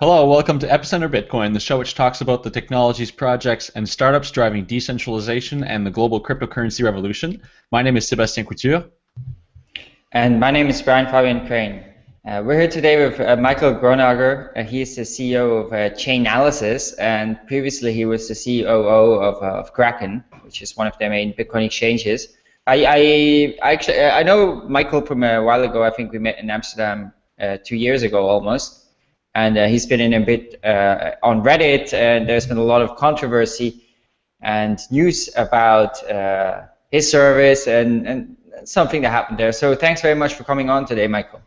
Hello, welcome to Epicenter Bitcoin, the show which talks about the technologies, projects, and startups driving decentralization and the global cryptocurrency revolution. My name is Sebastien Couture. And my name is Brian Fabian Crain. Uh, we're here today with uh, Michael Gronager. Uh, he is the CEO of uh, Chainalysis, and previously he was the COO of, uh, of Kraken, which is one of the main Bitcoin exchanges. I, I, actually I know Michael from a while ago. I think we met in Amsterdam uh, two years ago almost and uh, he's been in a bit uh, on Reddit, and there's been a lot of controversy and news about uh, his service and, and something that happened there. So thanks very much for coming on today, Michael.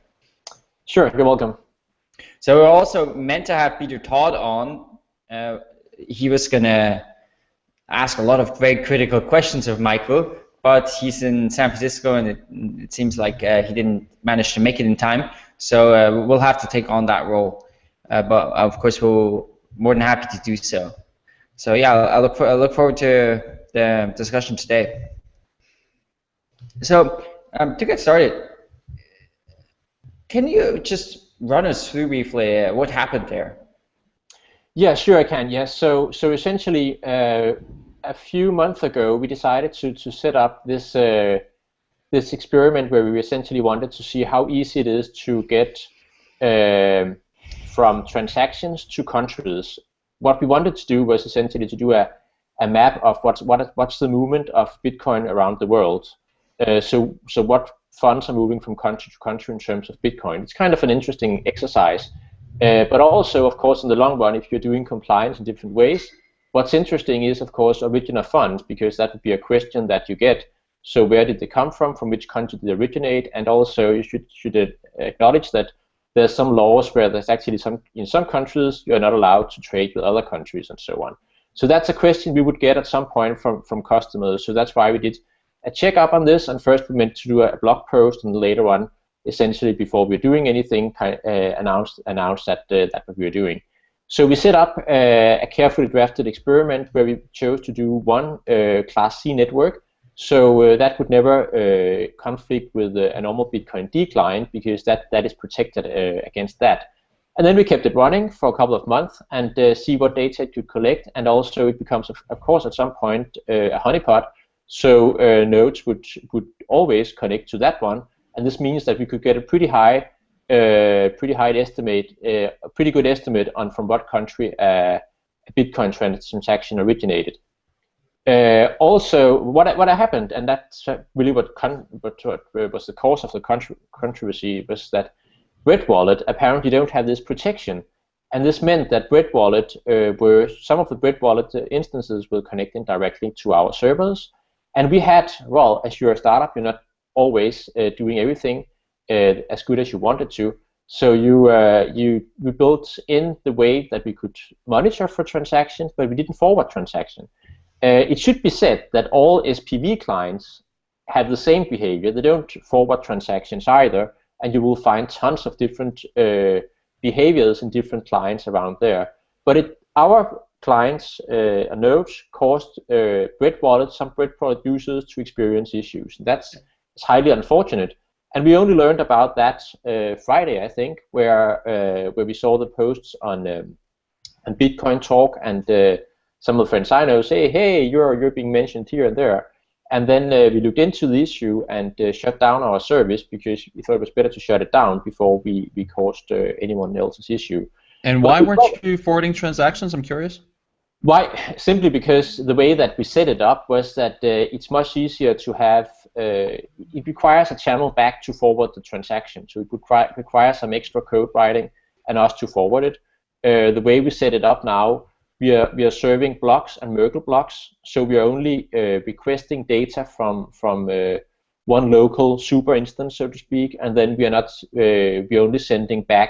Sure, you're welcome. So we're also meant to have Peter Todd on. Uh, he was gonna ask a lot of very critical questions of Michael, but he's in San Francisco, and it, it seems like uh, he didn't manage to make it in time. So uh, we'll have to take on that role. Uh, but of course, we're more than happy to do so. So yeah, I look for I look forward to the discussion today. So um, to get started, can you just run us through briefly uh, what happened there? Yeah, sure I can. Yes. So so essentially, uh, a few months ago, we decided to to set up this uh, this experiment where we essentially wanted to see how easy it is to get um, from transactions to countries. What we wanted to do was essentially to do a, a map of what's what, what's the movement of Bitcoin around the world. Uh, so so what funds are moving from country to country in terms of Bitcoin. It's kind of an interesting exercise. Uh, but also, of course, in the long run, if you're doing compliance in different ways, what's interesting is, of course, origin of funds, because that would be a question that you get. So where did they come from? From which country did they originate? And also, you should should acknowledge that there's some laws where there's actually some in some countries you're not allowed to trade with other countries and so on. So that's a question we would get at some point from from customers. So that's why we did a check up on this, and first we meant to do a blog post, and later on, essentially before we're doing anything, uh, announced announced that uh, that what we were doing. So we set up uh, a carefully drafted experiment where we chose to do one uh, Class C network so uh, that would never uh, conflict with uh, a normal bitcoind client because that, that is protected uh, against that. And then we kept it running for a couple of months and uh, see what data it could collect. And also it becomes, of, course, at some point uh, a honeypot. So nodes would, would always connect to that one. And this means that we could get a pretty high, pretty high estimate, a pretty good estimate on from what country a Bitcoin transaction originated. Uh, also, what what happened, and that's really what, con- what, what was the cause of the contro- controversy, was that Bread Wallet apparently don't have this protection, and this meant that Bread Wallet uh, were some of the Bread Wallet instances were connecting directly to our servers, and we had well, as you're a startup, you're not always uh, doing everything uh, as good as you wanted to. So you uh, you we built in the way that we could monitor for transactions, but we didn't forward transactions. Uh, it should be said that all SPV clients have the same behavior. They don't forward transactions either, and you will find tons of different uh, behaviors in different clients around there. But it, our clients uh, nodes caused uh, Bread Wallet, some Bread users to experience issues. That's highly unfortunate. And we only learned about that uh, Friday, I think, where uh, where we saw the posts on um, on Bitcoin Talk and uh, some of the friends I know say, hey, you're, you're being mentioned here and there. And then uh, we looked into the issue and uh, shut down our service because we thought it was better to shut it down before we, we caused uh, anyone else's issue. And why weren't you forwarding transactions? I'm curious. Why? Simply because the way that we set it up was that uh, it's much easier to have, uh, it requires a channel back to forward the transaction. So it would require some extra code writing and us to forward it. Uh, the way we set it up now, we are we are serving blocks and Merkle blocks, so we are only uh, requesting data from from uh, one local super instance, so to speak, and then we are not uh, we are only sending back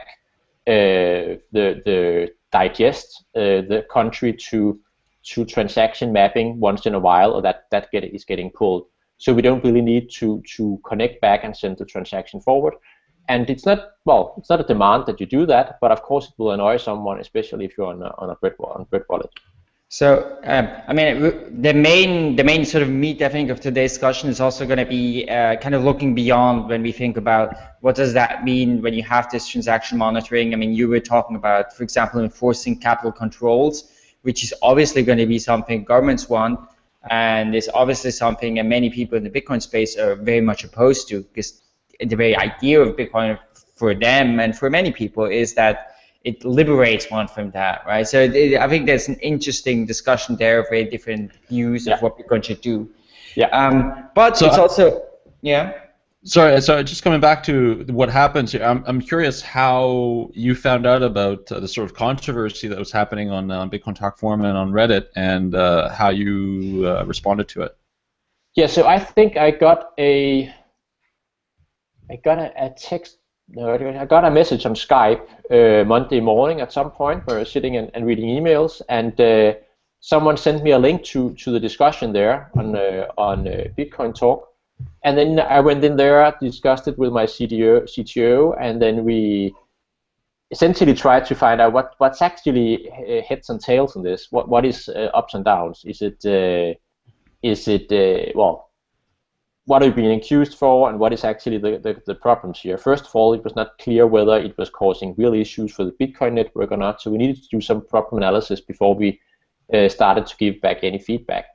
uh, the the digest uh, the country to to transaction mapping once in a while, or that that get is getting pulled. So we don't really need to to connect back and send the transaction forward. And it's not well, it's not a demand that you do that, but of course it will annoy someone, especially if you're on a, on a bread on bread wallet. So, um, I mean, the main the main sort of meat, I think, of today's discussion is also going to be uh, kind of looking beyond when we think about what does that mean when you have this transaction monitoring. I mean, you were talking about, for example, enforcing capital controls, which is obviously going to be something governments want, and is obviously something that many people in the Bitcoin space are very much opposed to, because the very idea of Bitcoin for them and for many people is that it liberates one from that, right? So it, I think there's an interesting discussion there of very different views yeah. of what Bitcoin should do. Yeah. Um, but so it's also yeah. Sorry, sorry. just coming back to what happens here, I'm, I'm curious how you found out about uh, the sort of controversy that was happening on uh, Bitcoin Talk Forum and on Reddit, and uh, how you uh, responded to it. Yeah, so I think I got a I got a, a text no, I got a message on Skype uh, Monday morning at some point where I was sitting and, and reading emails, and uh, someone sent me a link to, to the discussion there on uh, on uh, Bitcoin Talk, and then I went in there, discussed it with my CTO, CTO, and then we essentially tried to find out what what's actually uh, heads and tails in this. What what is uh, ups and downs? Is it is it well what are you being accused for and what is actually the, the, the, problems here. First of all, it was not clear whether it was causing real issues for the Bitcoin network or not, so we needed to do some problem analysis before we uh, started to give back any feedback.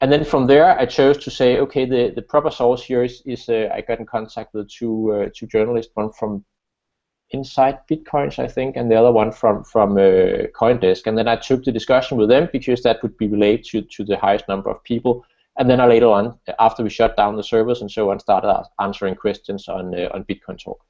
And then from there, I chose to say, okay, the, the proper source here is, is uh, I got in contact with two, uh, two journalists, one from Inside Bitcoins, I think, and the other one from, from uh, Coindesk. And then I took the discussion with them because that would be related to, to the highest number of people and then I later on, after we shut down the servers and so on, started answering questions on uh, on Bitcoin Talk.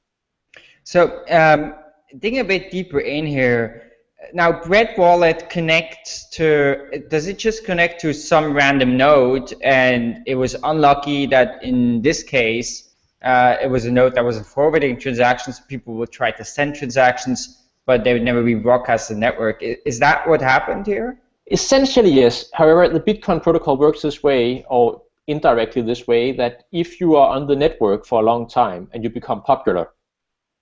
So um, digging a bit deeper in here, now Bread Wallet connects to, does it just connect to some random node and it was unlucky that in this case, uh, it was a node that wasn't forwarding transactions, people would try to send transactions, but they would never be broadcast to the network. Is that what happened here? Essentially, yes. However, the Bitcoin protocol works this way, or indirectly this way, that if you are on the network for a long time and you become popular,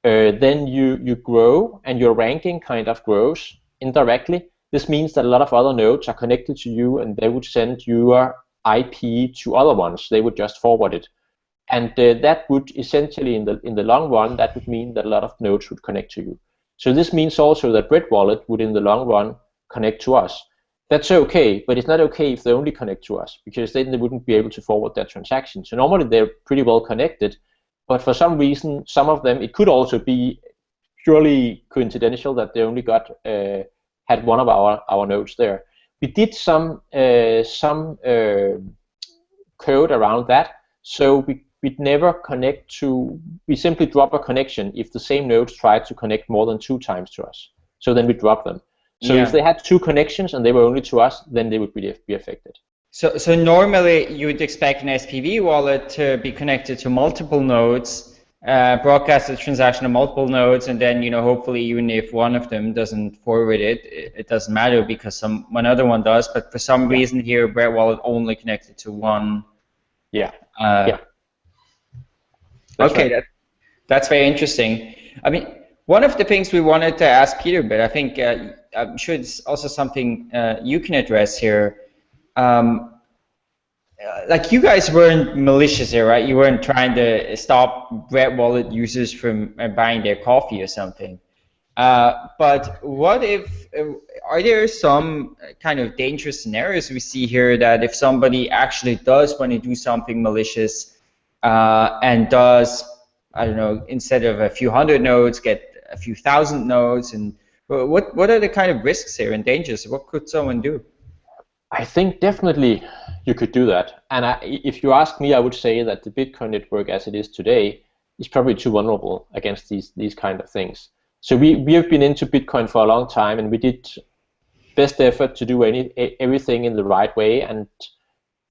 uh, then you, you grow and your ranking kind of grows indirectly. This means that a lot of other nodes are connected to you and they would send your IP to other ones. They would just forward it. And uh, that would essentially, in the, in the long run, that would mean that a lot of nodes would connect to you. So this means also that Bread Wallet would, in the long run, connect to us that's okay, but it's not okay if they only connect to us because then they wouldn't be able to forward their transaction. So normally they're pretty well connected, but for some reason, some of them, it could also be purely coincidental that they only got uh, had one of our our nodes there. We did some uh, some uh, code around that, so we we'd never connect to. We simply drop a connection if the same nodes try to connect more than two times to us. So then we drop them. So yeah. if they had two connections and they were only to us, then they would be, be affected. So, so normally you would expect an SPV wallet to be connected to multiple nodes, uh, broadcast the transaction to multiple nodes, and then you know hopefully even if one of them doesn't forward it, it, it doesn't matter because some another one does. But for some yeah. reason here, Bread Wallet only connected to one. Yeah. Uh, yeah. That's okay, right. that, that's very interesting. I mean, one of the things we wanted to ask Peter, but I think uh, I'm sure it's also something uh, you can address here. Um, uh, like you guys weren't malicious here, right? You weren't trying to stop Bread Wallet users from uh, buying their coffee or something. Uh, but what if, uh, are there some kind of dangerous scenarios we see here that if somebody actually does want to do something malicious uh, and does, I don't know, instead of a few hundred nodes, get a few thousand nodes and what what are the kind of risks here and dangers? What could someone do? I think definitely you could do that. And I, if you ask me, I would say that the Bitcoin network as it is today is probably too vulnerable against these these kind of things. So we, we have been into Bitcoin for a long time, and we did best effort to do any everything in the right way. And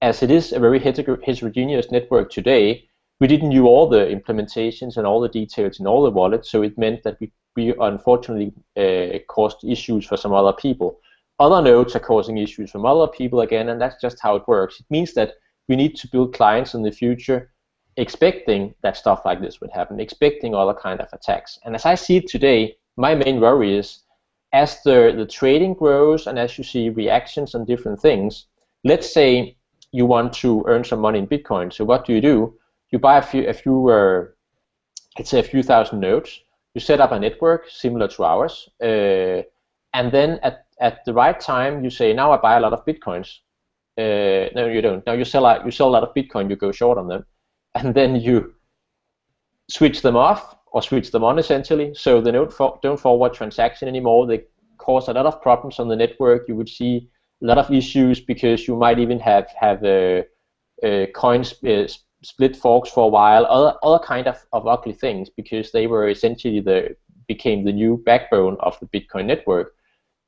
as it is a very heterogeneous network today, we didn't do all the implementations and all the details in all the wallets, so it meant that we, we unfortunately uh, caused issues for some other people. Other nodes are causing issues from other people again, and that's just how it works. It means that we need to build clients in the future expecting that stuff like this would happen, expecting other kind of attacks. And as I see it today, my main worry is as the, the trading grows and as you see reactions on different things, let's say you want to earn some money in Bitcoin. So what do you do? You buy a few, a few uh, let's say a few thousand nodes. You set up a network similar to ours, uh, and then at, at the right time you say, now I buy a lot of Bitcoins. Uh, no, you don't. Now you sell a, you sell a lot of Bitcoin, you go short on them, and then you switch them off or switch them on essentially, so they don't for, don't forward transaction anymore. They cause a lot of problems on the network. You would see a lot of issues because you might even have have uh, uh, coins uh, split forks for a while, other other kind of, of ugly things because they were essentially the became the new backbone of the Bitcoin network,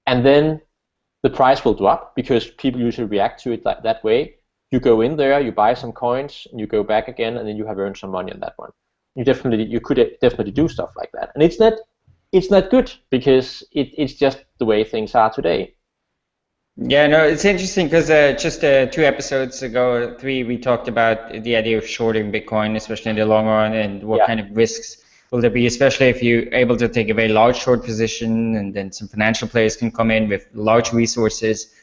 and then the price will drop because people usually react to it that, that way. You go in there, you buy some coins, and you go back again, and then you have earned some money on that one. You definitely you could definitely do stuff like that, and it's not it's not good because it, it's just the way things are today. Yeah, no, it's interesting because uh, just uh, two episodes ago, three, we talked about the idea of shorting Bitcoin, especially in the long run, and what yeah. kind of risks will there be, especially if you're able to take a very large short position, and then some financial players can come in with large resources.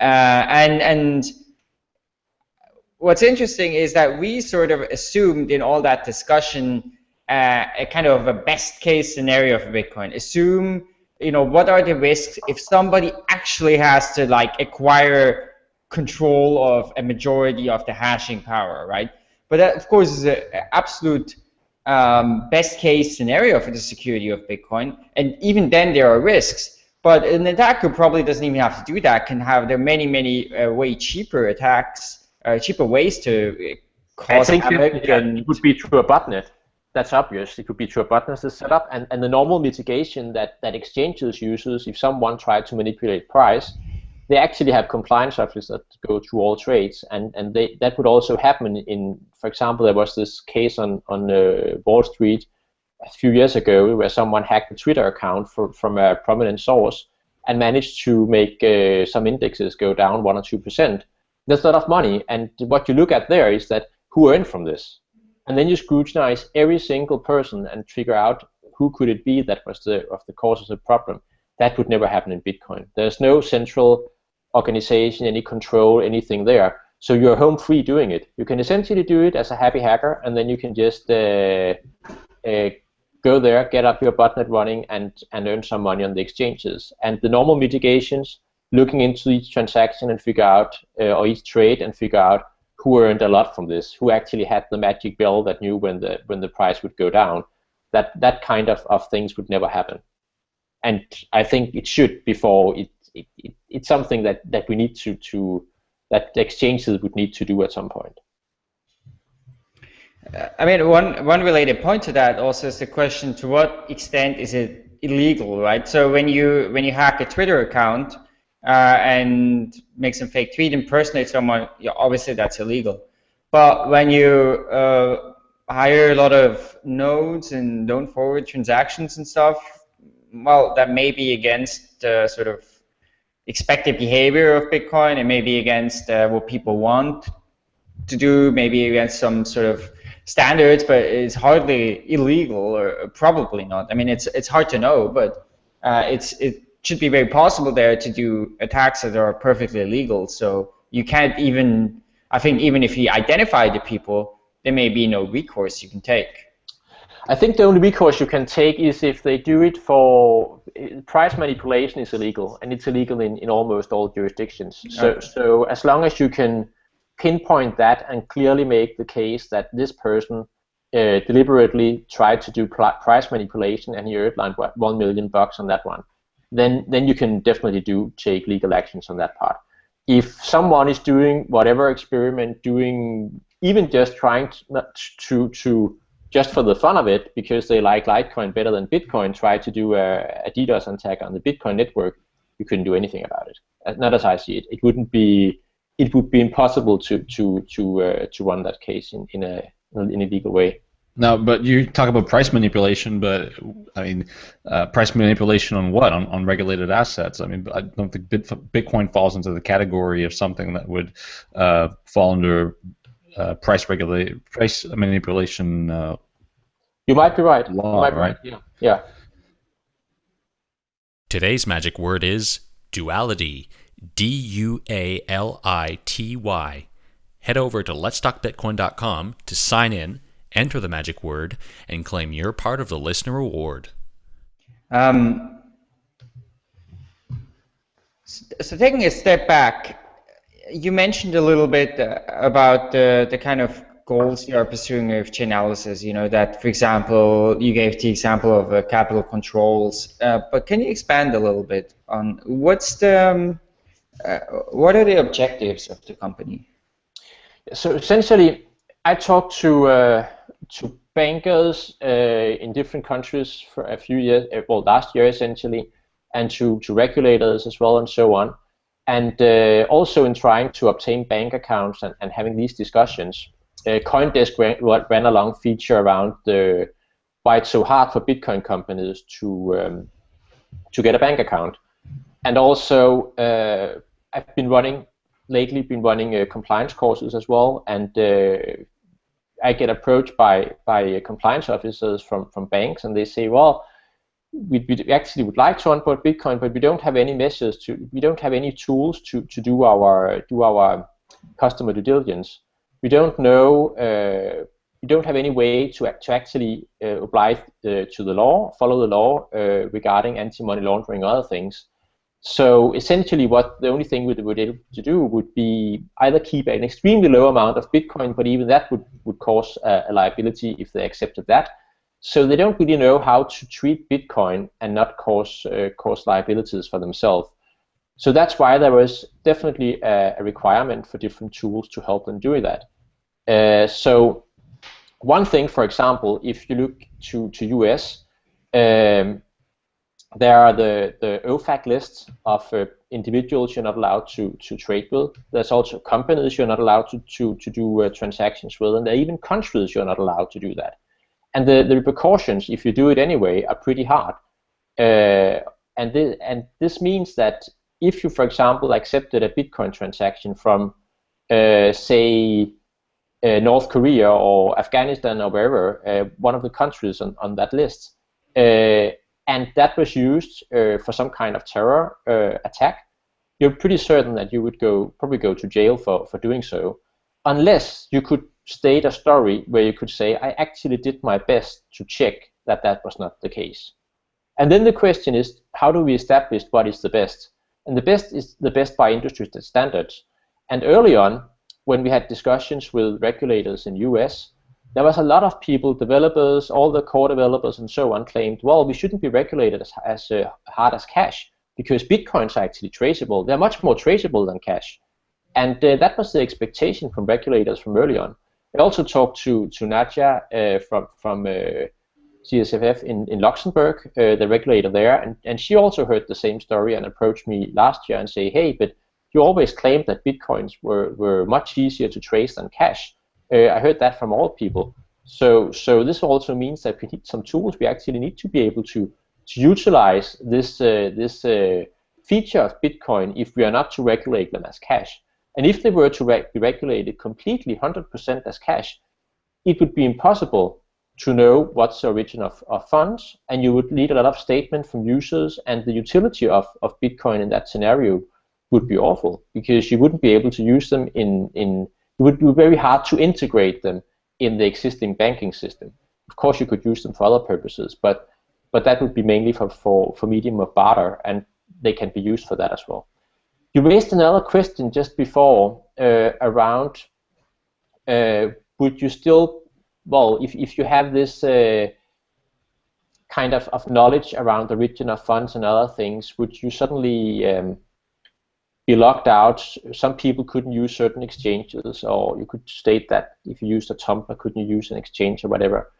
Uh, and and what's interesting is that we sort of assumed in all that discussion uh, a kind of a best case scenario for Bitcoin. Assume you know, what are the risks if somebody actually has to like acquire control of a majority of the hashing power, right? But that, of course, is an absolute um, best case scenario for the security of Bitcoin. And even then, there are risks. But an attacker probably doesn't even have to do that. Can have there are many, many uh, way cheaper attacks, uh, cheaper ways to uh, cause I think. It, it would be through a botnet that's obvious. It could be through a botnet setup, and, and the normal mitigation that, that exchanges uses if someone tried to manipulate price, they actually have compliance officers that go through all trades, and, and they, that would also happen in, for example, there was this case on, on uh, Wall Street a few years ago where someone hacked a Twitter account for, from a prominent source and managed to make uh, some indexes go down 1 or 2%. That's a lot of money, and what you look at there is that who earned from this? And then you scrutinize every single person and figure out who could it be that was the of the cause of the problem. That would never happen in Bitcoin. There's no central organization, any control, anything there. So you're home free doing it. You can essentially do it as a happy hacker, and then you can just uh, uh, go there, get up your botnet running, and and earn some money on the exchanges. And the normal mitigations, looking into each transaction and figure out, uh, or each trade and figure out who earned a lot from this, who actually had the magic bell that knew when the when the price would go down. That that kind of, of things would never happen. And I think it should before it, it, it it's something that, that we need to, to that exchanges would need to do at some point. Uh, I mean, one one related point to that also is the question: to what extent is it illegal, right? So when you when you hack a Twitter account, uh, and make some fake tweet, impersonate someone, obviously that's illegal. But when you uh, hire a lot of nodes and don't forward transactions and stuff, well, that may be against the sort of expected behavior of Bitcoin and maybe against uh, what people want to do, maybe against some sort of standards, but it's hardly illegal or probably not. I mean, it's it's hard to know, but uh, it's it should be very possible there to do attacks that are perfectly legal. So you can't even, I think, even if you identify the people, there may be no recourse you can take. I think the only recourse you can take is if they do it for price manipulation is illegal, and it's illegal in, in almost all jurisdictions. So, okay. so as long as you can pinpoint that and clearly make the case that this person uh, deliberately tried to do price manipulation and he earned like one million bucks on that one, then then you can definitely do take legal actions on that part. If someone is doing whatever experiment, doing even just trying to, to, to just for the fun of it, because they like Litecoin better than Bitcoin, try to do a, a DDoS attack on the Bitcoin network, you couldn't do anything about it. Not as I see it. It wouldn't be. It would be impossible to to to uh, to run that case in, in a in a legal way. No, but you talk about price manipulation, but I mean, uh, price manipulation on what? On, on regulated assets. I mean, I don't think Bitcoin falls into the category of something that would uh, fall under uh, price regulate price manipulation. Uh, you might be right. Law, right? right? Yeah. Yeah. Today's magic word is duality. D U A L I T Y. Head over to letstalkbitcoin.com to sign in, enter the magic word, and claim your part of the listener reward. Um, so taking a step back, you mentioned a little bit uh, about the, the kind of goals you are pursuing with Chainalysis. You know that, for example, you gave the example of uh, capital controls, uh, but can you expand a little bit on what's the um, uh, what are the objectives of the company? So essentially, I talked to uh, to bankers uh, in different countries for a few years, well, last year essentially, and to, to regulators as well and so on. And uh, also in trying to obtain bank accounts and, and having these discussions, uh, CoinDesk ran, ran a long feature around the, why it's so hard for Bitcoin companies to um, to get a bank account. And also, uh, I've been running lately, been running uh, compliance courses as well, and uh, I get approached by by compliance officers from from banks, and they say, well we, we actually would like to onboard Bitcoin, but we don't have any measures to, we don't have any tools to, to do our do our customer due diligence. We don't know, uh, we don't have any way to, to actually uh, apply uh, to the law, follow the law uh, regarding anti-money laundering and other things. So essentially, what the only thing we would be able to do would be either keep an extremely low amount of Bitcoin, but even that would, would cause a, a liability if they accepted that, so they don't really know how to treat Bitcoin and not cause uh, cause liabilities for themselves. So that's why there was definitely a, a, requirement for different tools to help them do that. Uh, so one thing, for example, if you look to to US, um, there are the the OFAC lists of uh, individuals you're not allowed to to trade with. There's also companies you're not allowed to to to do uh, transactions with, and there are even countries you're not allowed to do that and the, the repercussions if you do it anyway are pretty hard. Uh, and, this, and this means that if you, for example, accepted a Bitcoin transaction from, uh, say, uh, North Korea or Afghanistan or wherever, uh, one of the countries on, on that list, and that was used uh, for some kind of terror attack, you're pretty certain that you would go probably go to jail for, for doing so, unless you could state a story where you could say, I actually did my best to check that that was not the case. And then the question is, how do we establish what is the best? And the best is the best by industry standards. And early on, when we had discussions with regulators in US, there was a lot of people, developers, all the core developers and so on, claimed, well, we shouldn't be regulated as, as uh, hard as cash because bitcoins are actually traceable. They're much more traceable than cash. And uh, that was the expectation from regulators from early on. I also talked to to Nadia uh, from from uh, CSSF in, in Luxembourg, uh, the regulator there, and, and she also heard the same story and approached me last year and say, hey, but you always claimed that bitcoins were, were much easier to trace than cash. Uh, I heard that from all people. So so this also means that we need some tools. We actually need to be able to to utilize this uh, this uh, feature of Bitcoin if we are not to regulate them as cash. And if they were to re be regulated completely 100% as cash, it would be impossible to know what's the origin of, of funds, and you would need a lot of statement from users, and the utility of, of Bitcoin in that scenario would be awful because you wouldn't be able to use them in, in it would be very hard to integrate them in the existing banking system. Of course, you could use them for other purposes, but but that would be mainly for, for, for medium of barter, and they can be used for that as well. You raised another question just before uh, around uh, would you still, well, if, if you have this uh, kind of, of knowledge around the origin of funds and other things, would you suddenly um, be locked out? Some people couldn't use certain exchanges, or you could state that if you used a Tumbler, couldn't use an exchange or whatever.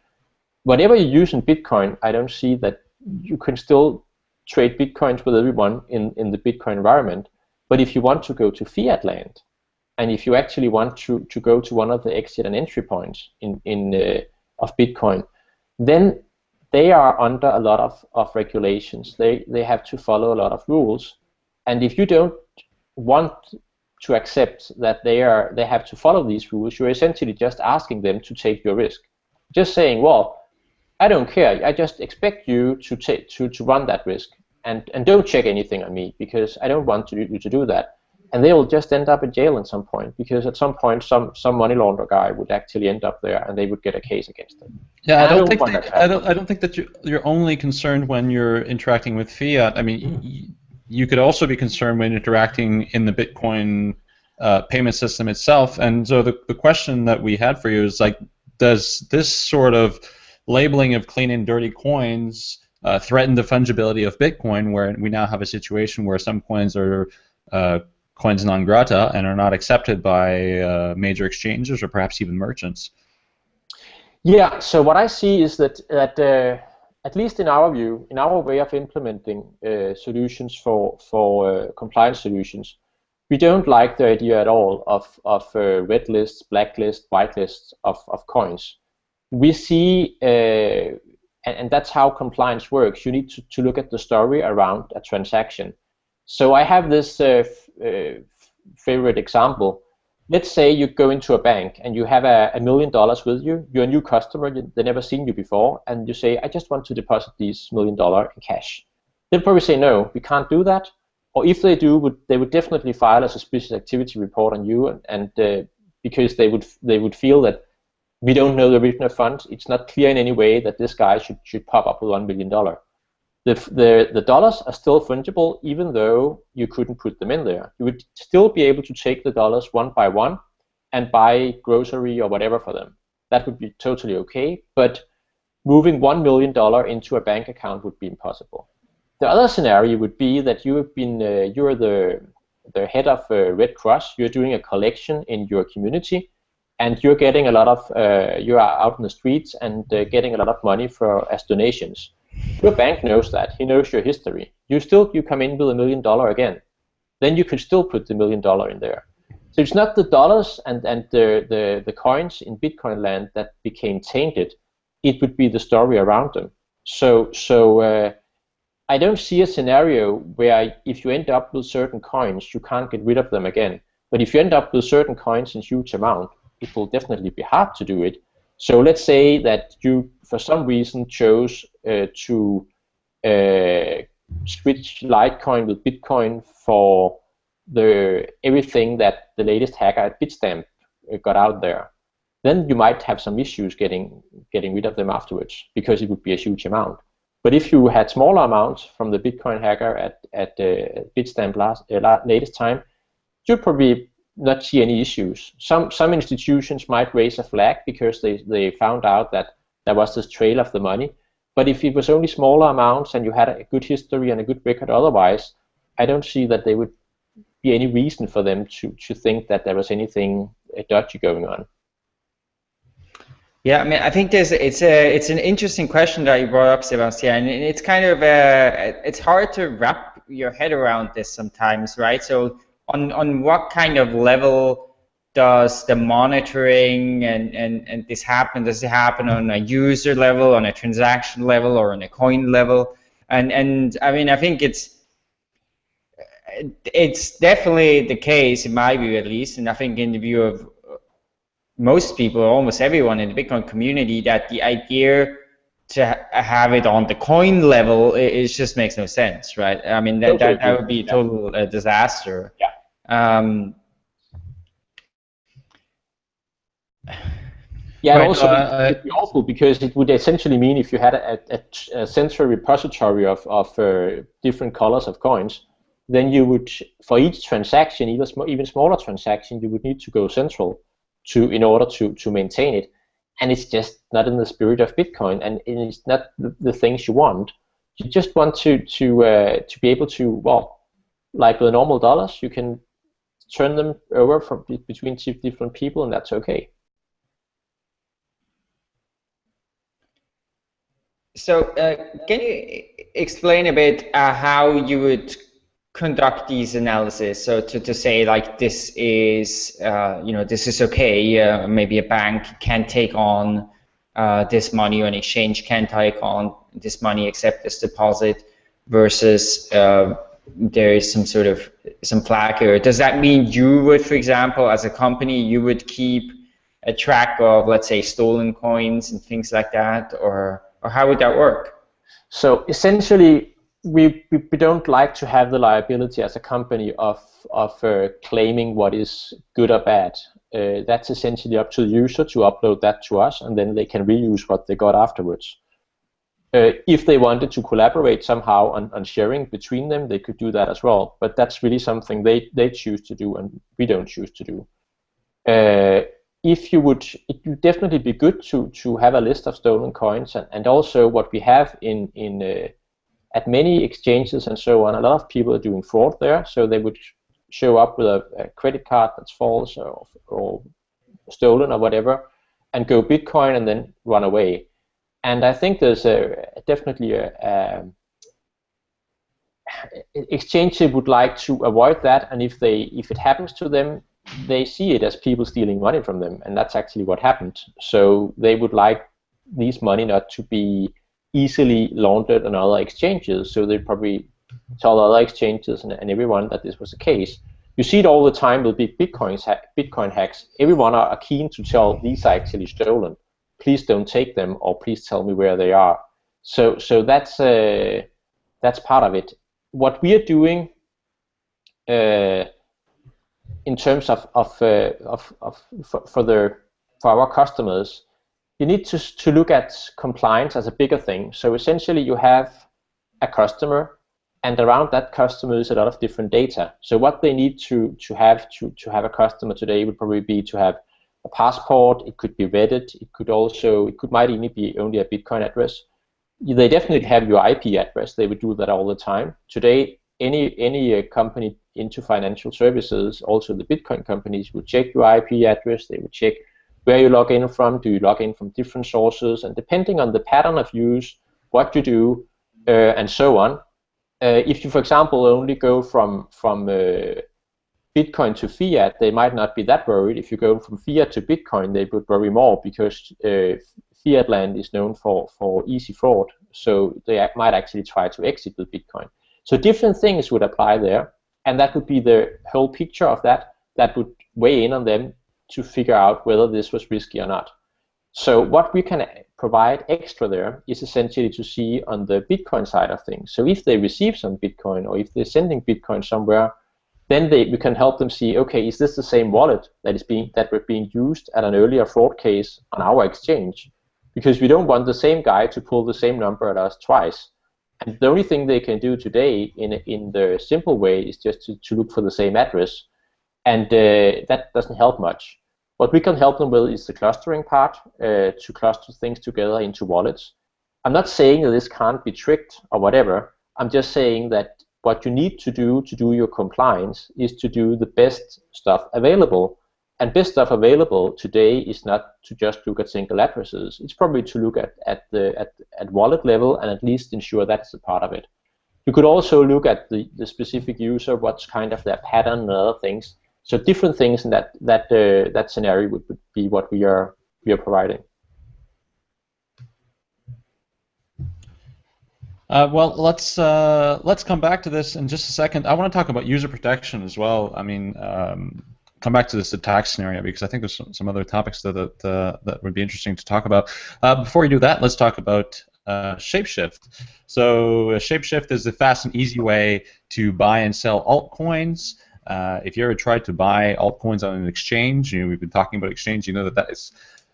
Whatever you use in Bitcoin, I don't see that you can still trade Bitcoins with everyone in, in the Bitcoin environment. But if you want to go to fiat land, and if you actually want to, to go to one of the exit and entry points in, in uh, of Bitcoin, then they are under a lot of, of regulations. They, they have to follow a lot of rules. And if you don't want to accept that they are they have to follow these rules, you're essentially just asking them to take your risk. Just saying, well, I don't care. I just expect you to take to, to run that risk. and, and don't check anything on me because I don't want you to do that. And they will just end up in jail at some point because at some point some, some money launderer guy would actually end up there and they would get a case against them. Yeah, I don't, I don't, think that, I don't I don't think that you're, you're only concerned when you're interacting with fiat. I mean, mm. You could also be concerned when interacting in the Bitcoin uh, payment system itself. And so the, the question that we had for you is like, does this sort of labeling of clean and dirty coins uh, threaten the fungibility of Bitcoin, where we now have a situation where some coins are uh, coins non grata and are not accepted by uh, major exchanges or perhaps even merchants? Yeah. So what I see is that that uh, at least in our view, in our way of implementing uh, solutions for for uh, compliance solutions, we don't like the idea at all of of red lists, black lists, white lists of of coins we see, uh, and, and, that's how compliance works, you need to, to look at the story around a transaction. So I have this uh, uh, favorite example. Let's say you go into a bank and you have a, a million dollars with you. You're a new customer, they've never seen you before, and you say, I just want to deposit these million dollar in cash. They'll probably say, no, we can't do that. Or if they do, would, they would definitely file a suspicious activity report on you, and, and uh, because they would they would feel that we don't know the origin of funds. It's not clear in any way that this guy should, should pop up with $1 billion. The, the, the dollars are still fungible even though you couldn't put them in there. You would still be able to take the dollars one by one and buy grocery or whatever for them. That would be totally okay, but moving $1 million into a bank account would be impossible. The other scenario would be that you have been, uh, you're the, the head of uh, Red Cross, you're doing a collection in your community, and you're getting a lot of uh, you are out in the streets and uh, getting a lot of money for as donations. Your bank knows that. He knows your history. You still you come in with a million dollar again. Then you can still put the million dollar in there. So it's not the dollars and, and the, the, the coins in Bitcoin land that became tainted. It would be the story around them. So so uh, I don't see a scenario where if you end up with certain coins, you can't get rid of them again. But if you end up with certain coins in huge amount, it will definitely be hard to do it. So let's say that you, for some reason, chose uh, to uh, switch Litecoin with Bitcoin for the everything that the latest hacker at Bitstamp uh, got out there. Then you might have some issues getting getting rid of them afterwards because it would be a huge amount. But if you had smaller amounts from the Bitcoin hacker at at uh, Bitstamp last uh, latest time, you'd probably not see any issues. Some some institutions might raise a flag because they, they found out that there was this trail of the money. But if it was only smaller amounts and you had a good history and a good record otherwise, I don't see that there would be any reason for them to, to think that there was anything dodgy going on. Yeah, I mean, I think there's it's a it's an interesting question that you brought up, Sebastien, and it's kind of uh, it's hard to wrap your head around this sometimes, right? So on on what kind of level does the monitoring and, and, and this happen? Does it happen on a user level, on a transaction level, or on a coin level? And and I mean, I think it's it's definitely the case in my view, at least, and I think in the view of most people, almost everyone in the Bitcoin community, that the idea to ha have it on the coin level, it, it, just makes no sense, right? I mean, that, that, that would be a total uh, disaster. Yeah. Um, yeah, right, also uh, it'd be awful because it would essentially mean if you had a, a, a central repository of, of uh, different colors of coins, then you would, for each transaction, even, sm even smaller transaction, you would need to go central to in order to, to maintain it. And it's just not in the spirit of Bitcoin, and it's not the, the things you want. You just want to to uh, to be able to well, like with normal dollars, you can turn them over from between two different people, and that's okay. So, uh, can you explain a bit uh, how you would conduct these analysis? So, to, to say like this is, uh, you know, this is okay. Uh, maybe a bank can take on uh, this money, or an exchange can take on this money, accept this deposit, versus uh, there is some sort of some flag here. Does that mean you would, for example, as a company, you would keep a track of, let's say, stolen coins and things like that, or or how would that work? So essentially, we, we, we don't like to have the liability as a company of of uh, claiming what is good or bad. Uh, that's essentially up to the user to upload that to us, and then they can reuse what they got afterwards. Uh, if they wanted to collaborate somehow on, on sharing between them, they could do that as well. But that's really something they, they choose to do and we don't choose to do. Uh, if you would, it would definitely be good to, to have a list of stolen coins and, and also what we have in, in uh, at many exchanges and so on, a lot of people are doing fraud there, so they would show up with a, a credit card that's false or, or stolen or whatever, and go Bitcoin and then run away and I think there's a, definitely a, um, exchange would like to avoid that, and if they if it happens to them, they see it as people stealing money from them, and that's actually what happened. So they would like these money not to be easily laundered on other exchanges. So they probably tell other exchanges and, and everyone that this was the case. You see it all the time with big Bitcoin, Bitcoin hacks. Everyone are keen to tell these are actually stolen please don't take them or please tell me where they are. So so that's uh, that's part of it. What we are doing uh, in terms of of, uh, of, of for, for the for our customers, you need to to look at compliance as a bigger thing. So essentially, you have a customer, and around that customer is a lot of different data. So what they need to to have to to have a customer today would probably be to have a passport, it could be vetted. it could also, it could might even be only a Bitcoin address. They definitely have your IP address. They would do that all the time. Today, any any uh, company into financial services, also the Bitcoin companies, would check your IP address. They would check where you log in from. Do you log in from different sources? And depending on the pattern of use, what you do, uh, and so on. Uh, if you, for example, only go from from uh, Bitcoin to fiat, they might not be that worried. If you go from fiat to Bitcoin, they would worry more because uh, fiat land is known for, for easy fraud. So they might actually try to exit with Bitcoin. So different things would apply there, and that would be the whole picture of that. That would weigh in on them to figure out whether this was risky or not. So what we can provide extra there is essentially to see on the Bitcoin side of things. So if they receive some Bitcoin or if they're sending Bitcoin somewhere then they, we can help them see, okay, is this the same wallet that is being that were being used at an earlier fraud case on our exchange? Because we don't want the same guy to pull the same number at us twice. And the only thing they can do today in in the simple way is just to, to look for the same address, and uh, that doesn't help much. What we can help them with is the clustering part, uh, to cluster things together into wallets. I'm not saying that this can't be tricked or whatever. I'm just saying that what you need to do to do your compliance is to do the best stuff available. And best stuff available today is not to just look at single addresses. It's probably to look at, at the at, at wallet level and at least ensure that's a part of it. You could also look at the, the specific user, what's kind of their pattern and other things. So different things in that that uh, that scenario would, would be what we are we are providing. Uh, well, let's uh, let's come back to this in just a second. I want to talk about user protection as well. I mean, um, come back to this attack scenario because I think there's some, some other topics that that, uh, that would be interesting to talk about. Uh, before we do that, let's talk about uh, Shapeshift. So uh, Shapeshift is a fast and easy way to buy and sell altcoins. if you ever tried to buy altcoins on an exchange, you know, we've been talking about exchange, you know that that is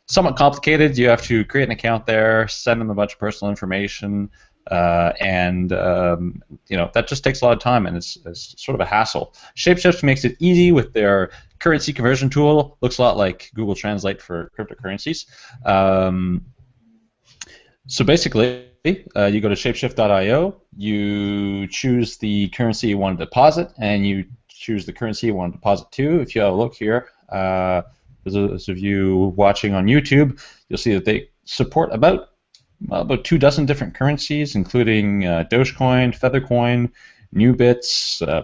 somewhat complicated. You have to create an account there, send them a bunch of personal information. Uh, and um, you know that just takes a lot of time and it's, it's, sort of a hassle. Shapeshift makes it easy with their currency conversion tool. Looks a lot like Google Translate for cryptocurrencies. Um, so basically, uh, you go to shapeshift.io, you choose the currency you want to deposit, and you choose the currency you want to deposit to. If you have a look here, uh, those of you watching on YouTube, you'll see that they support about about two dozen different currencies, including uh, Dogecoin, Feathercoin, NuBits, uh,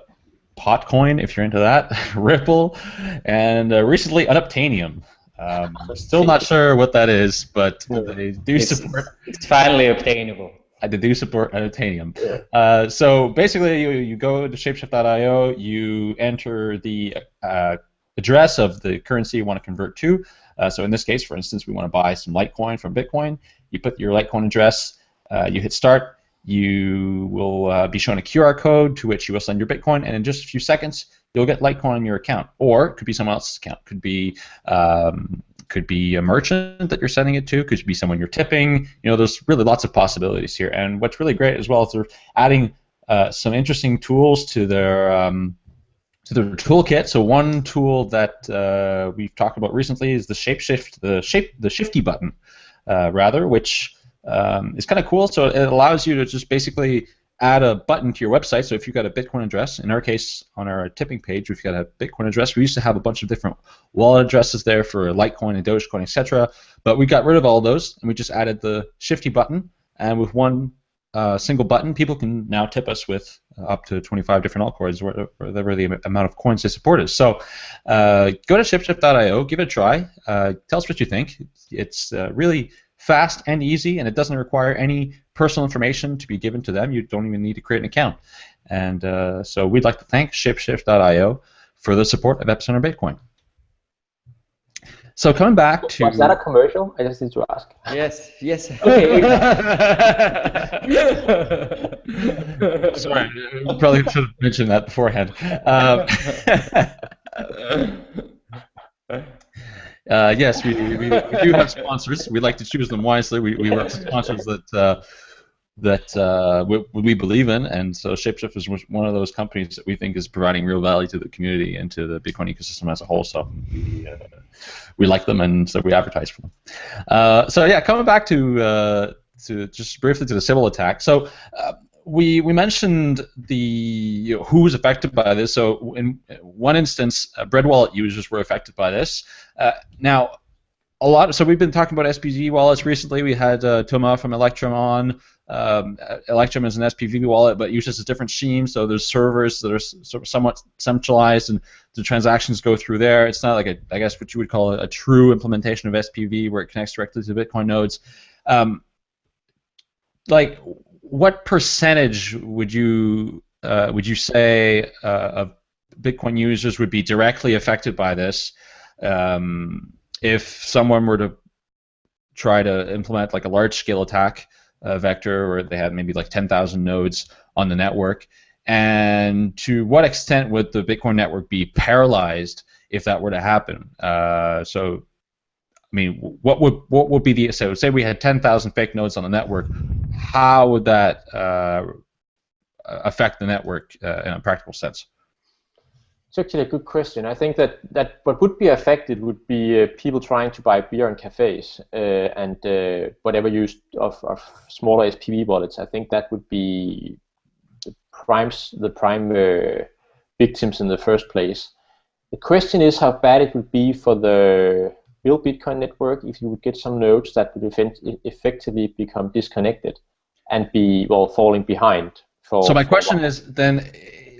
Potcoin, if you're into that, Ripple, and uh, recently Unobtainium. Um, still not sure what that is, but they do it's, support. It's finally obtainable. I do support Unobtainium. Uh, so basically, you, you go to shapeshift.io, you enter the uh, address of the currency you want to convert to. Uh, so in this case, for instance, we want to buy some Litecoin from Bitcoin. You put your Litecoin address, uh, you hit start, you will uh, be shown a QR code to which you will send your Bitcoin, and in just a few seconds, you'll get Litecoin on your account. Or it could be someone else's account. Could be um, could be a merchant that you're sending it to. Could be someone you're tipping. You know, there's really lots of possibilities here. And what's really great as well is they're adding uh, some interesting tools to their um, to their toolkit. So one tool that uh, we've talked about recently is the shapeshift, the shape, the shifty button, uh, rather, which um, is kind of cool. So it allows you to just basically add a button to your website. So if you've got a Bitcoin address, in our case, on our tipping page, we've got a Bitcoin address. We used to have a bunch of different wallet addresses there for Litecoin and Dogecoin, etc. But we got rid of all those, and we just added the Shifty button. And with one uh, single button, people can now tip us with uh, up to 25 different altcoins, whatever the amount of coins they support is. So uh, go to shapeshift.io, give it a try. Uh, tell us what you think. It's uh, really fast and easy, and it doesn't require any personal information to be given to them. You don't even need to create an account. And uh, so we'd like to thank ShapeShift.io for the support of Epicenter Bitcoin. So coming back to was that a commercial? I just need to ask. Yes, yes. Okay. Sorry, probably should have mentioned that beforehand. Um, Uh, yes, we, we, we, do have sponsors. We like to choose them wisely. We, we work with sponsors that uh, that uh, we, we, believe in, and so Shapeshift is one of those companies that we think is providing real value to the community and to the Bitcoin ecosystem as a whole. So we, uh, we like them, and so we advertise for them. Uh, so yeah, coming back to uh, to just briefly to the Sybil attack. So we we mentioned the you know, who was affected by this. So in one instance, uh, Bread Wallet users were affected by this. Uh, now, a lot. So we've been talking about SPV wallets recently. We had uh, Thomas from Electrum on. Um, Electrum is an SPV wallet, but uses a different scheme. So there's servers that are sort of somewhat centralized, and the transactions go through there. It's not like a, I guess what you would call a, a true implementation of SPV, where it connects directly to Bitcoin nodes. Um, like what percentage would you uh, would you say uh, of Bitcoin users would be directly affected by this um, if someone were to try to implement like a large scale attack uh, vector where they had maybe like 10,000 nodes on the network and to what extent would the Bitcoin network be paralyzed if that were to happen? Uh, so I mean, what would what would be the so say we had 10,000 fake nodes on the network, how would that uh, affect the network uh, in a practical sense? It's actually a good question. I think that, that what would be affected would be uh, people trying to buy beer in cafes uh, and uh, whatever use of, of smaller SPV wallets. I think that would be the prime the prime uh, victims in the first place. The question is how bad it would be for the real Bitcoin network if you would get some nodes that would effectively become disconnected and be well falling behind. For, so my question is then,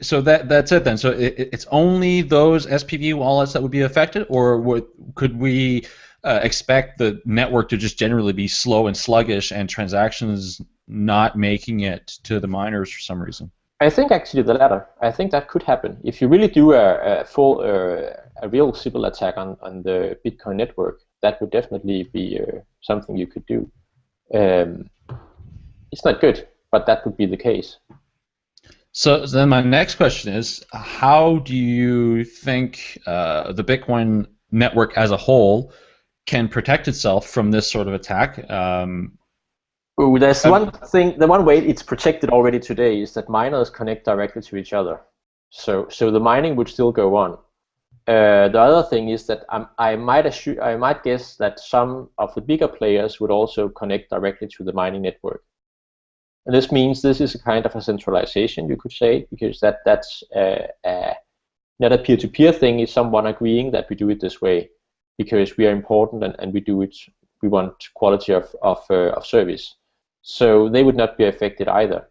so that that's it then. So it, it's only those SPV wallets that would be affected, or would, could we uh, expect the network to just generally be slow and sluggish and transactions not making it to the miners for some reason? I think actually the latter. I think that could happen if you really do a, a full uh, a real Sybil attack on, on the Bitcoin network, that would definitely be uh, something you could do. Um, it's not good, but that would be the case. So then my next question is, how do you think uh, the Bitcoin network as a whole can protect itself from this sort of attack? Um, Ooh, there's one thing. The one way it's protected already today is that miners connect directly to each other. So, so the mining would still go on. Uh, the other thing is that I'm, i might assume, I might guess that some of the bigger players would also connect directly to the mining network. And this means this is a kind of a centralization, you could say, because that that's uh, uh, not a peer-to-peer -peer thing. Is someone agreeing that we do it this way because we are important and, and we do it. We want quality of of, uh, of service. So they would not be affected either.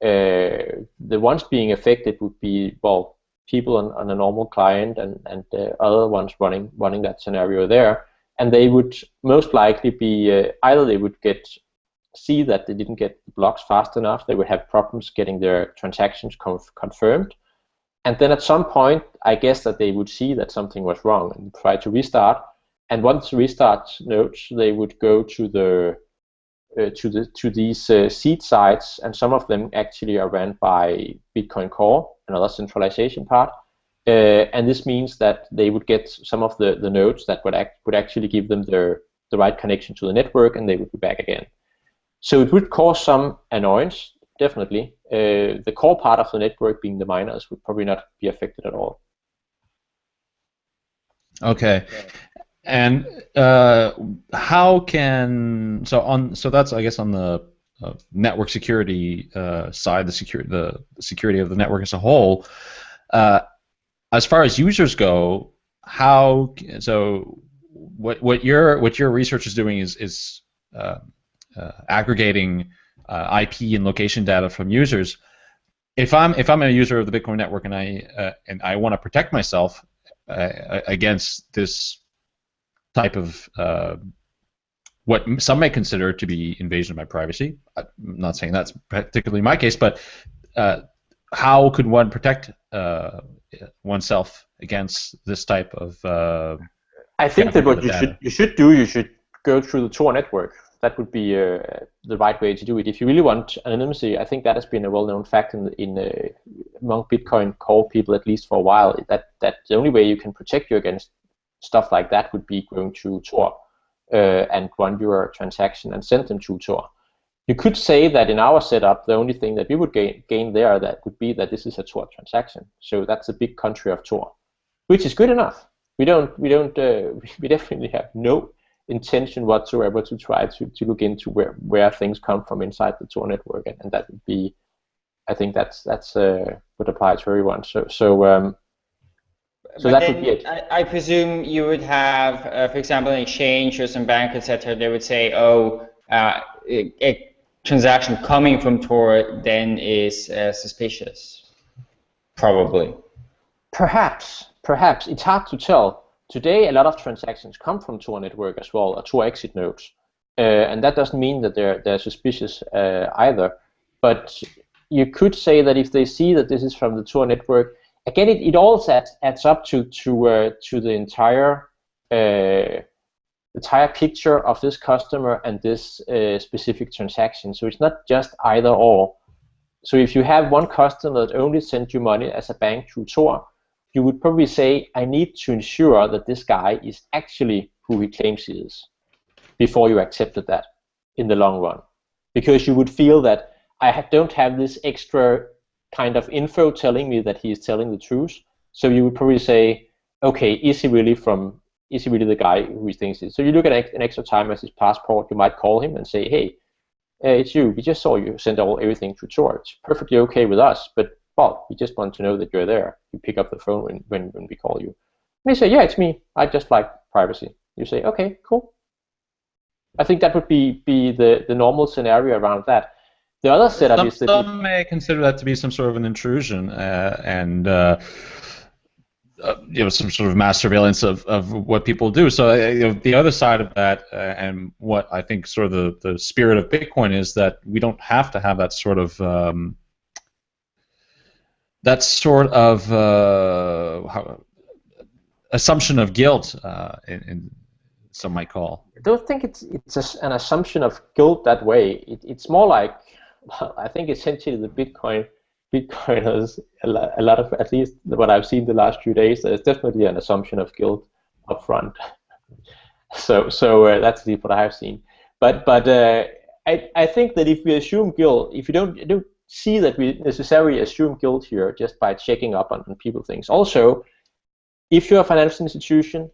The ones being affected would be well people on, on a normal client and, and other ones running running that scenario there. And they would most likely be uh, either they would get see that they didn't get the blocks fast enough, they would have problems getting their transactions conf confirmed. And then at some point, I guess that they would see that something was wrong and try to restart. And once restart nodes, they would go to the uh, to the to these uh, seed sites, and some of them actually are run by Bitcoin Core, another centralization part. Uh, and this means that they would get some of the, the nodes that would act, would actually give them their the right connection to the network, and they would be back again. So it would cause some annoyance, definitely. Uh, the core part of the network, being the miners, would probably not be affected at all. Okay. And uh, how can so on so that's I guess on the uh, network security uh, side, the security the, security of the network as a whole. Uh, as far as users go, how so what what your what your research is doing is is uh, aggregating IP and location data from users. If I'm if I'm a user of the Bitcoin network and I and I want to protect myself against this type of uh, what some may consider to be invasion of my privacy. I'm not saying that's particularly my case, but uh, how could one protect uh, oneself against this type of? Uh, I think that what you should you should do you should go through the Tor network. That would be uh, the right way to do it. If you really want anonymity, I think that has been a well-known fact in in uh, among Bitcoin core people at least for a while. That that the only way you can protect you against stuff like that would be going to Tor uh, and run your transaction and send them to Tor. You could say that in our setup, the only thing that we would gain, gain there that would be that this is a Tor transaction. So that's a big country of Tor, which is good enough. We don't, we don't, uh, we definitely have no intention whatsoever to try to, to look into where, where things come from inside the Tor network, and, and that would be, I think that's that's uh, would apply to everyone. So so um, so but that would be it. I, I, presume you would have, uh, for example, an exchange or some bank, etc. They would say, oh, uh, a, a, transaction coming from Tor then is uh, suspicious. Probably. Perhaps, perhaps. It's hard to tell. Today, a lot of transactions come from Tor network as well, or Tor exit nodes. Uh, and that doesn't mean that they're, they're suspicious uh, either. But you could say that if they see that this is from the Tor network, again, it, it all adds, adds up to to uh, to the entire uh, entire picture of this customer and this uh, specific transaction. So it's not just either or. So if you have one customer that only sent you money as a bank through Tor, you would probably say, I need to ensure that this guy is actually who he claims he is before you accepted that in the long run. Because you would feel that I don't have this extra kind of info telling me that he is telling the truth. So you would probably say, okay, is he really from? Is he really the guy who he thinks he is? So you look at an extra time as his passport. You might call him and say, hey, uh, it's you. We just saw you send all everything through George. Perfectly okay with us, but well, we just want to know that you're there. You pick up the phone when, when, when we call you. And they say, yeah, it's me. I just like privacy. You say, okay, cool. I think that would be, be the, the normal scenario around that. The other setup some, is that some may consider that to be some sort of an intrusion uh, and uh, uh, you know some sort of mass surveillance of, of what people do. So uh, you know, the other side of that, uh, and what I think sort of the, the spirit of Bitcoin is that we don't have to have that sort of um, that sort of uh, how, assumption of guilt in, in some might call. I don't think it's it's an assumption of guilt that way. It, it's more like I think essentially the Bitcoin Bitcoin has a lot, of at least what I've seen the last few days. There's definitely an assumption of guilt up front. so so uh, that's what I've seen. But but uh, I I think that if we assume guilt, if you don't don't see that we necessarily assume guilt here just by checking up on, on people things. Also, if you're a financial institution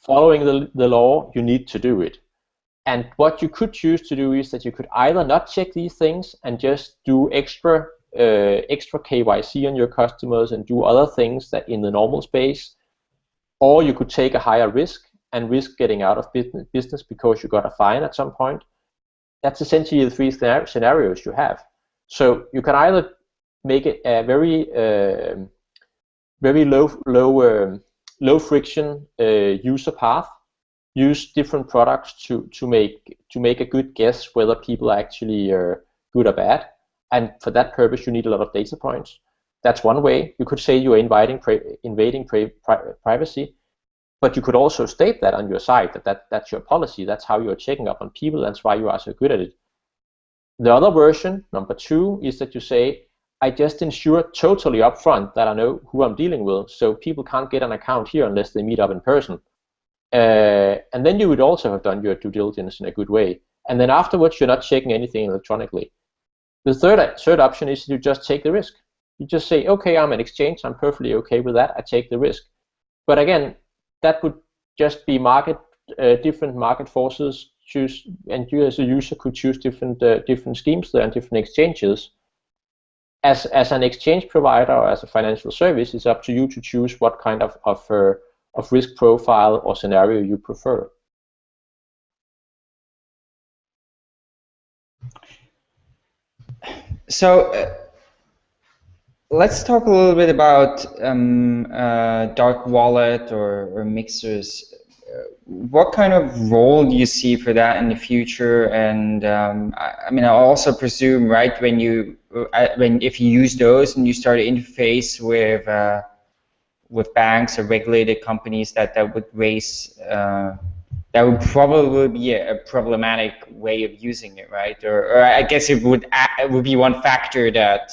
following the, the law, you need to do it. And what you could choose to do is that you could either not check these things and just do extra uh, extra KYC on your customers and do other things that in the normal space, or you could take a higher risk and risk getting out of business because you got a fine at some point. That's essentially the three scenarios you have. So you can either make it a very uh, very low low um, low friction uh, user path use different products to to make to make a good guess whether people are actually uh, good or bad. And for that purpose, you need a lot of data points. That's one way. You could say you're inviting invading pri privacy, but you could also state that on your site that, that that's your policy. That's how you're checking up on people. That's why you are so good at it. The other version, number two, is that you say, I just ensure totally upfront that I know who I'm dealing with, so people can't get an account here unless they meet up in person. Uh, and then you would also have done your due diligence in a good way. And then afterwards, you're not checking anything electronically. The third, third option is you just take the risk. You just say, okay, I'm an exchange, I'm perfectly okay with that, I take the risk. But again, that would just be market, uh, different market forces choose, and you as a user could choose different uh, different schemes there and different exchanges. As as an exchange provider or as a financial service, it's up to you to choose what kind of of uh, of risk profile or scenario you prefer. So uh, let's talk a little bit about um, uh, dark wallet or, or mixers. What kind of role do you see for that in the future? And um, I, I, mean, I also presume, right, when you uh, when if you use those and you start to interface with uh, with banks or regulated companies, that that would raise uh, that would probably be a, a, problematic way of using it, right? Or, or I guess it would it would be one factor that.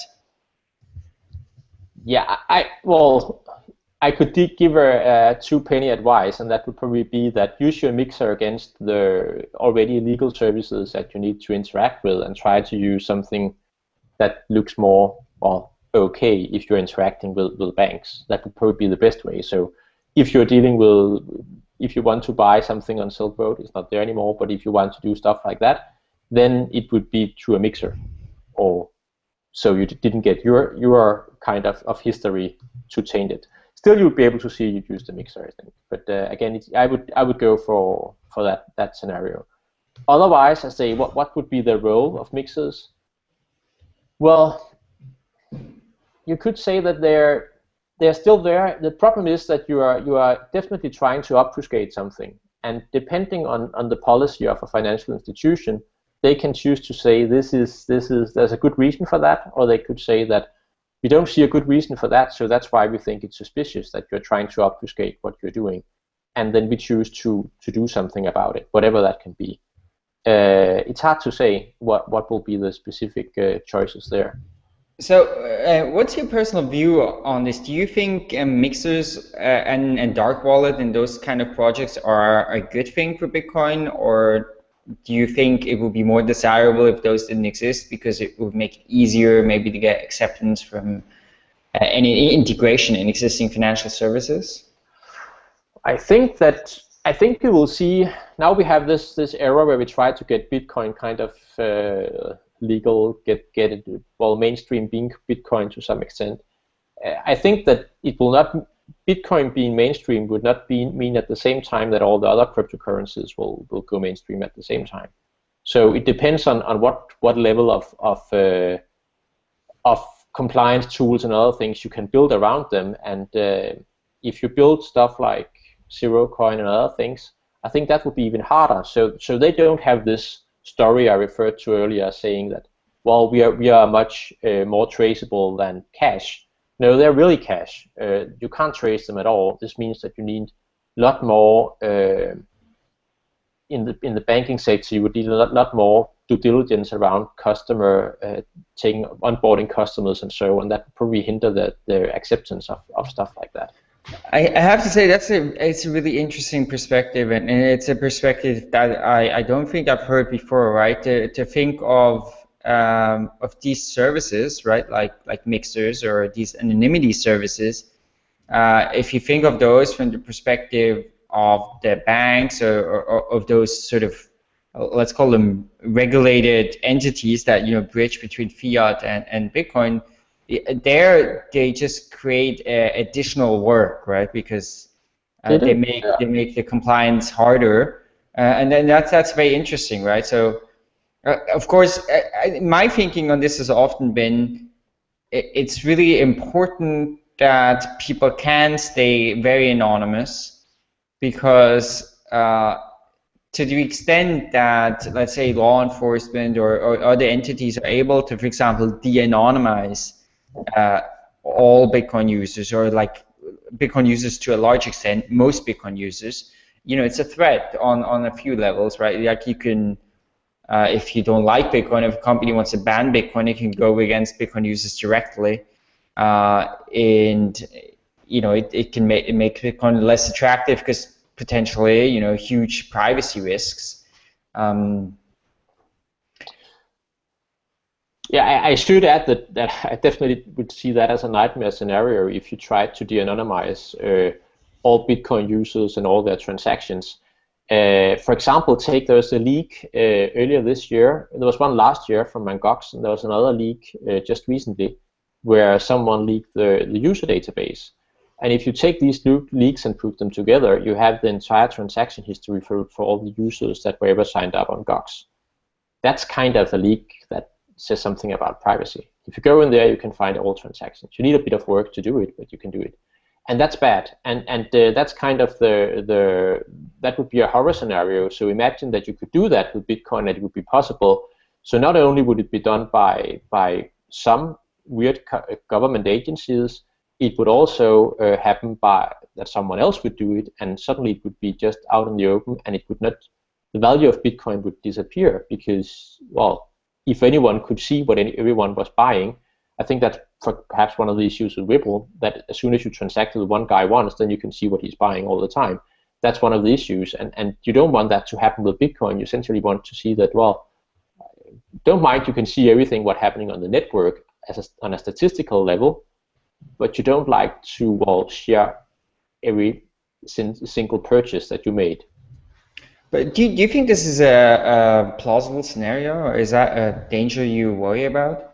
Yeah, I well, I could give her a two penny advice, and that would probably be that use your mixer against the already legal services that you need to interact with, and try to use something that looks more well okay if you're interacting with, with banks. That would probably be the best way. So if you're dealing with if you want to buy something on Silk Road, it's not there anymore. But if you want to do stuff like that, then it would be through a mixer, or so you didn't get your your kind of, of history to change it. Still, you'd be able to see you use the mixer, I think. But uh, again, I would I would go for for that that scenario. Otherwise, I say, what what would be the role of mixers? Well, you could say that they're they're still there. The problem is that you are you are definitely trying to obfuscate something, and depending on, on the policy of a financial institution, they can choose to say this is this is there's a good reason for that, or they could say that we don't see a good reason for that, so that's why we think it's suspicious that you're trying to obfuscate what you're doing, and then we choose to to do something about it, whatever that can be. Uh, it's hard to say what what will be the specific uh, choices there. So, uh, what's your personal view on this? Do you think um, mixers uh, and, and dark wallet and those kind of projects are a good thing for Bitcoin, or do you think it would be more desirable if those didn't exist because it would make it easier maybe to get acceptance from uh, any integration in existing financial services? I think that I think we will see now we have this this era where we try to get Bitcoin kind of uh, legal, get get it well mainstream being Bitcoin to some extent. I think that it will not Bitcoin being mainstream would not be, mean at the same time that all the other cryptocurrencies will, will go mainstream at the same time. So it depends on, on what what level of of uh, of compliance tools and other things you can build around them. And uh, if you build stuff like Zerocoin and other things, I think that would be even harder. So so they don't have this story I referred to earlier, saying that well we are we are much uh, more traceable than cash. No, they're really cash. Uh, you can't trace them at all. This means that you need a lot more uh, in the in the banking sector. You would need a lot, lot more due diligence around customer uh, taking onboarding customers and so on. That would probably hinder the, the acceptance of, of stuff like that. I, I have to say that's a it's a really interesting perspective, and, and it's a perspective that I, I don't think I've heard before. Right, to, to think of um, of these services, right, like like mixers or these anonymity services. Uh, if you think of those from the perspective of the banks or, or, or of those sort of let's call them regulated entities that you know bridge between fiat and, and Bitcoin there they just create uh, additional work, right? Because uh, they make yeah. they make the compliance harder, uh, and then that's that's very interesting, right? So, uh, of course, My thinking on this has often been it, it's really important that people can stay very anonymous because uh, to the extent that, let's say, law enforcement or, or other entities are able to, for example, de-anonymize uh, all Bitcoin users or like Bitcoin users to a large extent, most Bitcoin users, you know, it's a threat on, on a few levels, right? Like you can Uh, if you don't like Bitcoin, if a company wants to ban Bitcoin, it can go against Bitcoin users directly, uh, and you know it, it can make it make Bitcoin less attractive because potentially you know huge privacy risks. Um, yeah, I, I, should add that, that I definitely would see that as a nightmare scenario if you tried to de-anonymize uh, all Bitcoin users and all their transactions. Uh, for example, take there was a leak uh, earlier this year. There was one last year from Mt. Gox, and there was another leak uh, just recently where someone leaked the, the user database. And if you take these leaks and put them together, you have the entire transaction history for, for all the users that were ever signed up on Gox. That's kind of a leak that says something about privacy. If you go in there, you can find all transactions. You need a bit of work to do it, but you can do it and that's bad. And and uh, that's kind of the the that would be a horror scenario. So imagine that you could do that with Bitcoin, that it would be possible. So not only would it be done by by some weird government agencies, it would also uh, happen by that someone else would do it, and suddenly it would be just out in the open, and it would not. The value of Bitcoin would disappear because, well, if anyone could see what any, everyone was buying, I think that's perhaps one of the issues with Ripple that as soon as you transact with one guy once, then you can see what he's buying all the time. That's one of the issues, and and you don't want that to happen with Bitcoin. You essentially want to see that well, don't mind you can see everything what happening on the network as a, on a statistical level, but you don't like to well share every single purchase that you made. But do you, do you think this is a, a plausible scenario, or is that a danger you worry about?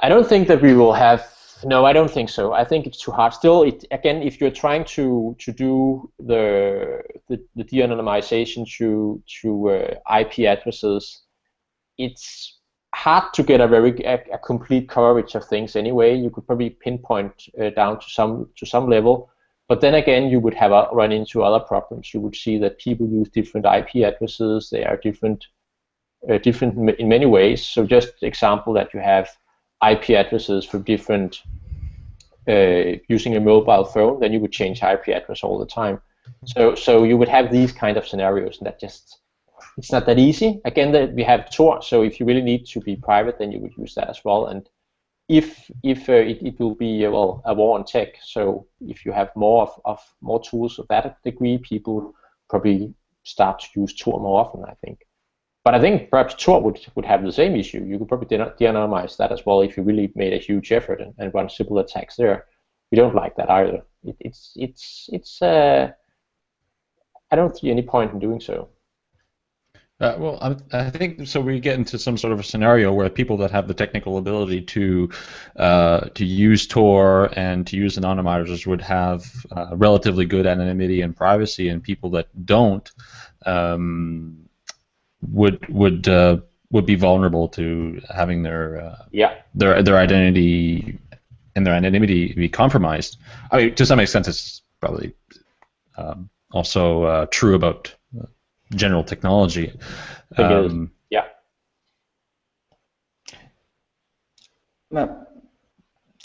I don't think that we will have. No, I don't think so. I think it's too hard. Still, it, again, if you're trying to to do the the, the de-anonymization through through uh, IP addresses, it's hard to get a very a, a, complete coverage of things anyway. You could probably pinpoint uh, down to some to some level, but then again, you would have a, run into other problems. You would see that people use different IP addresses. They are different uh, different in many ways. So just example that you have IP addresses for different uh, using a mobile phone, then you would change IP address all the time. So so you would have these kind of scenarios, and that just it's not that easy. Again, that we have Tor, so if you really need to be private, then you would use that as well. And if if uh, it, it will be uh, well a war on tech, so if you have more of, of more tools of that degree, people probably start to use Tor more often. I think. But I think perhaps Tor would, would have the same issue. You could probably de-anonymize that as well if you really made a huge effort and, and run Sybil attacks there. We don't like that either. It, it's it's it's. Uh, I don't see any point in doing so. Uh, well, I, I, think so. We get into some sort of a scenario where people that have the technical ability to uh, to use Tor and to use anonymizers would have uh, relatively good anonymity and privacy, and people that don't um, would would uh, would be vulnerable to having their uh, yeah their their identity and their anonymity be compromised. I mean, to some extent, it's probably um, also uh, true about uh, general technology. Um, yeah. Well,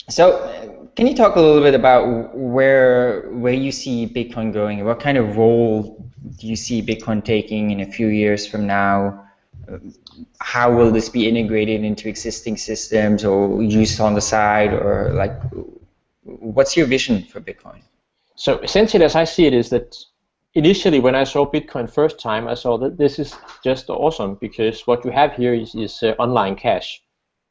so, can you talk a little bit about where where you see Bitcoin going? What kind of role do you see Bitcoin taking in a few years from now? How will this be integrated into existing systems or used on the side or like what's your vision for Bitcoin? So essentially as I see it is that initially when I saw Bitcoin first time I saw that this is just awesome because what you have here is, is uh, online cash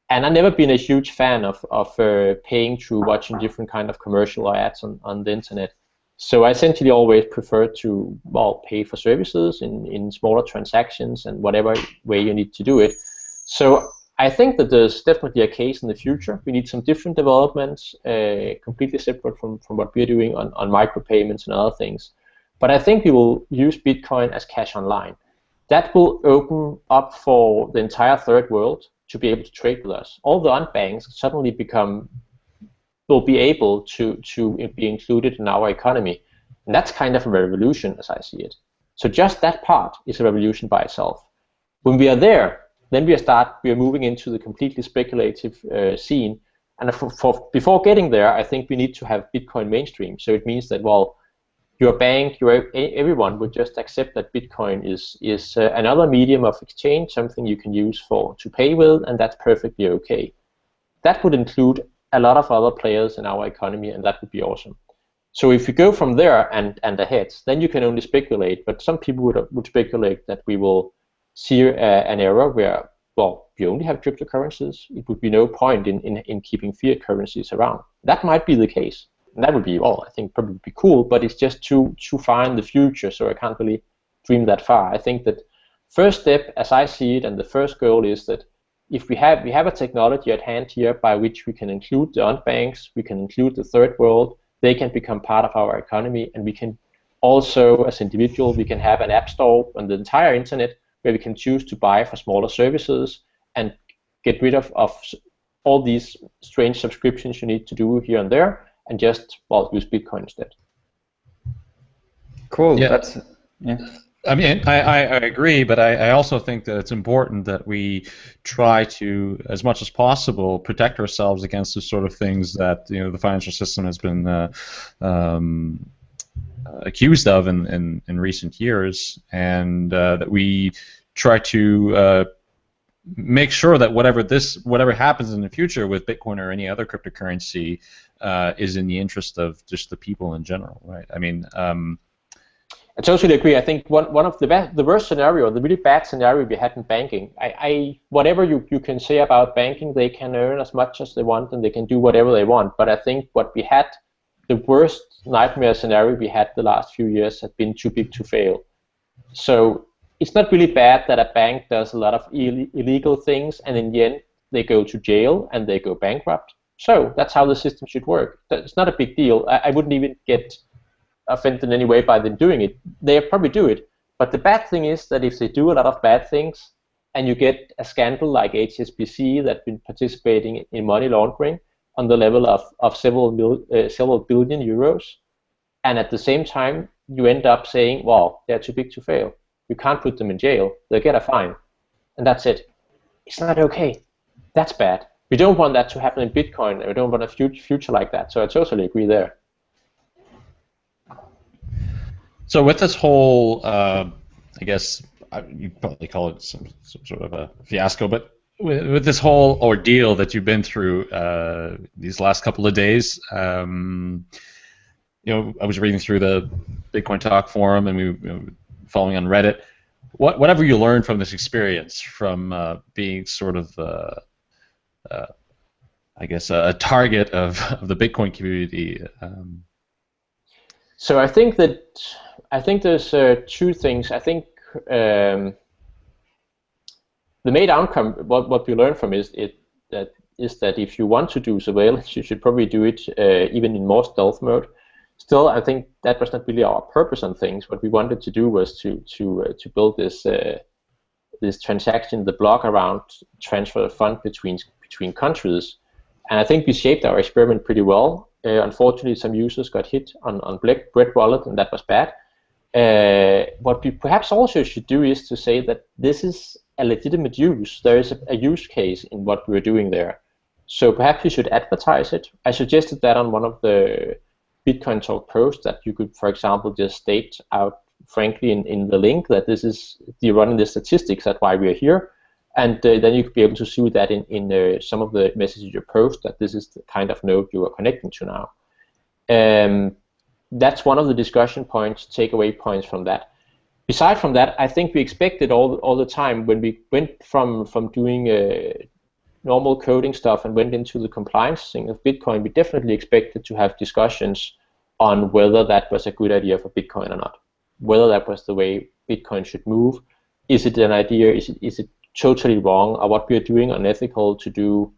and I've never been a huge fan of, of uh, paying through watching different kind of commercial ads on, on the internet. So I essentially always prefer to well pay for services in, in smaller transactions and whatever way you need to do it. So I think that there's definitely a case in the future. We need some different developments, uh, completely separate from, from what we're doing on, on micropayments and other things. But I think we will use Bitcoin as cash online. That will open up for the entire third world to be able to trade with us. All the unbanks suddenly become will be able to, to be included in our economy. And that's kind of a revolution as I see it. So just that part is a revolution by itself. When we are there, then we start we are moving into the completely speculative uh, scene. And for, for, before getting there, I think we need to have Bitcoin mainstream. So it means that well, your bank, your everyone would just accept that Bitcoin is is uh, another medium of exchange, something you can use for to pay with, and that's perfectly okay. That would include a lot of other players in our economy, and that would be awesome. So if you go from there and and ahead, then you can only speculate. But some people would would speculate that we will see uh, an era where well, we only have cryptocurrencies. It would be no point in, in, in keeping fiat currencies around. That might be the case that would be well, I think probably be cool, but it's just too too far in the future, so I can't really dream that far. I think that first step, as I see it, and the first goal is that if we have we have a technology at hand here by which we can include the unbanks, we can include the third world, they can become part of our economy, and we can also, as individual, we can have an app store on the entire internet where we can choose to buy for smaller services and get rid of, of all these strange subscriptions you need to do here and there and just well use Bitcoin instead. Cool. Yeah. That's yeah. I mean, I, I, agree, but I, I, also think that it's important that we try to, as much as possible, protect ourselves against the sort of things that you know the financial system has been uh, um, accused of in, in, in, recent years, and uh, that we try to uh, make sure that whatever this whatever happens in the future with Bitcoin or any other cryptocurrency uh, is in the interest of just the people in general, right? I mean. Um, I totally agree. I think one, one of the best, the worst scenario, the really bad scenario we had in banking. I, I whatever you, you can say about banking, they can earn as much as they want and they can do whatever they want. But I think what we had, the worst nightmare scenario we had the last few years had been too big to fail. So it's not really bad that a bank does a lot of Ill illegal things and in the end they go to jail and they go bankrupt. So that's how the system should work. It's not a big deal. I, I wouldn't even get offended in any way by them doing it. They probably do it. But the bad thing is that if they do a lot of bad things and you get a scandal like HSBC that's been participating in money laundering on the level of, of several, mil, uh, several billion euros, and at the same time you end up saying, well, they're too big to fail you can't put them in jail. They'll get a fine. And that's it. It's not okay. That's bad. We don't want that to happen in Bitcoin. We don't want a future like that. So I totally agree there. So with this whole, uh, I guess you probably call it some, some, sort of a fiasco, but with, with, this whole ordeal that you've been through uh, these last couple of days, um, you know, I was reading through the Bitcoin Talk forum, and we you know, following on Reddit. What, whatever you learned from this experience, from uh, being sort of, uh, uh, I guess, a, target of, of the Bitcoin community. Um. So I think that I think there's uh, two things. I think um, the main outcome, what what we learn from is it that is that if you want to do surveillance, you should probably do it uh, even in more stealth mode still, I think that was not really our purpose on things. What we wanted to do was to to uh, to build this uh, this transaction, the block around transfer of fund between between countries, and I think we shaped our experiment pretty well. Uh, unfortunately, some users got hit on on Black Bread Wallet, and that was bad. Uh, what we perhaps also should do is to say that this is a legitimate use. There is a, a use case in what we're doing there. So perhaps we should advertise it. I suggested that on one of the Bitcoin Talk post that you could, for example, just state out frankly in, in the link that this is you're running the statistics. That's why we're here, and uh, then you could be able to see that in in uh, some of the messages you post that this is the kind of node you are connecting to now. Um, that's one of the discussion points, takeaway points from that. Aside from that, I think we expected all all the time when we went from from doing uh, normal coding stuff and went into the compliance thing of Bitcoin, we definitely expected to have discussions on whether that was a good idea for Bitcoin or not, whether that was the way Bitcoin should move. Is it an idea? Is it, is it totally wrong? Or what we are doing unethical to do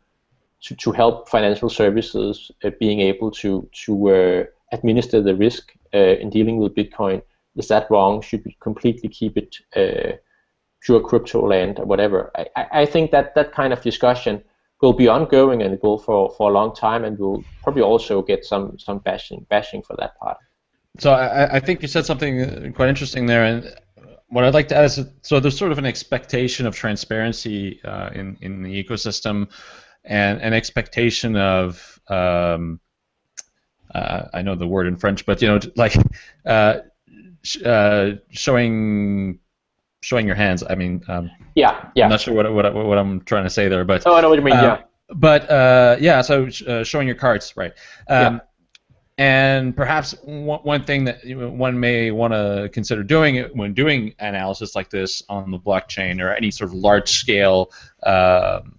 to, to help financial services uh, being able to to uh, administer the risk uh, in dealing with Bitcoin? Is that wrong? Should we completely keep it uh, pure crypto land or whatever. I, I think that that kind of discussion will be ongoing and it will for, for a long time and we'll probably also get some, some bashing bashing for that part. So I, I think you said something quite interesting there and what I'd like to add is so there's sort of an expectation of transparency uh, in, in the ecosystem and an expectation of um, uh, I know the word in French, but you know, like uh, sh- uh, showing showing your hands. I mean, um, Yeah, yeah. I'm not sure what, what what I'm trying to say there, but oh, I know what you mean. uh, yeah. but uh, yeah, so uh, showing your cards, right? Um, And perhaps one, one thing that one may want to consider doing when doing analysis like this on the blockchain or any sort of large-scale um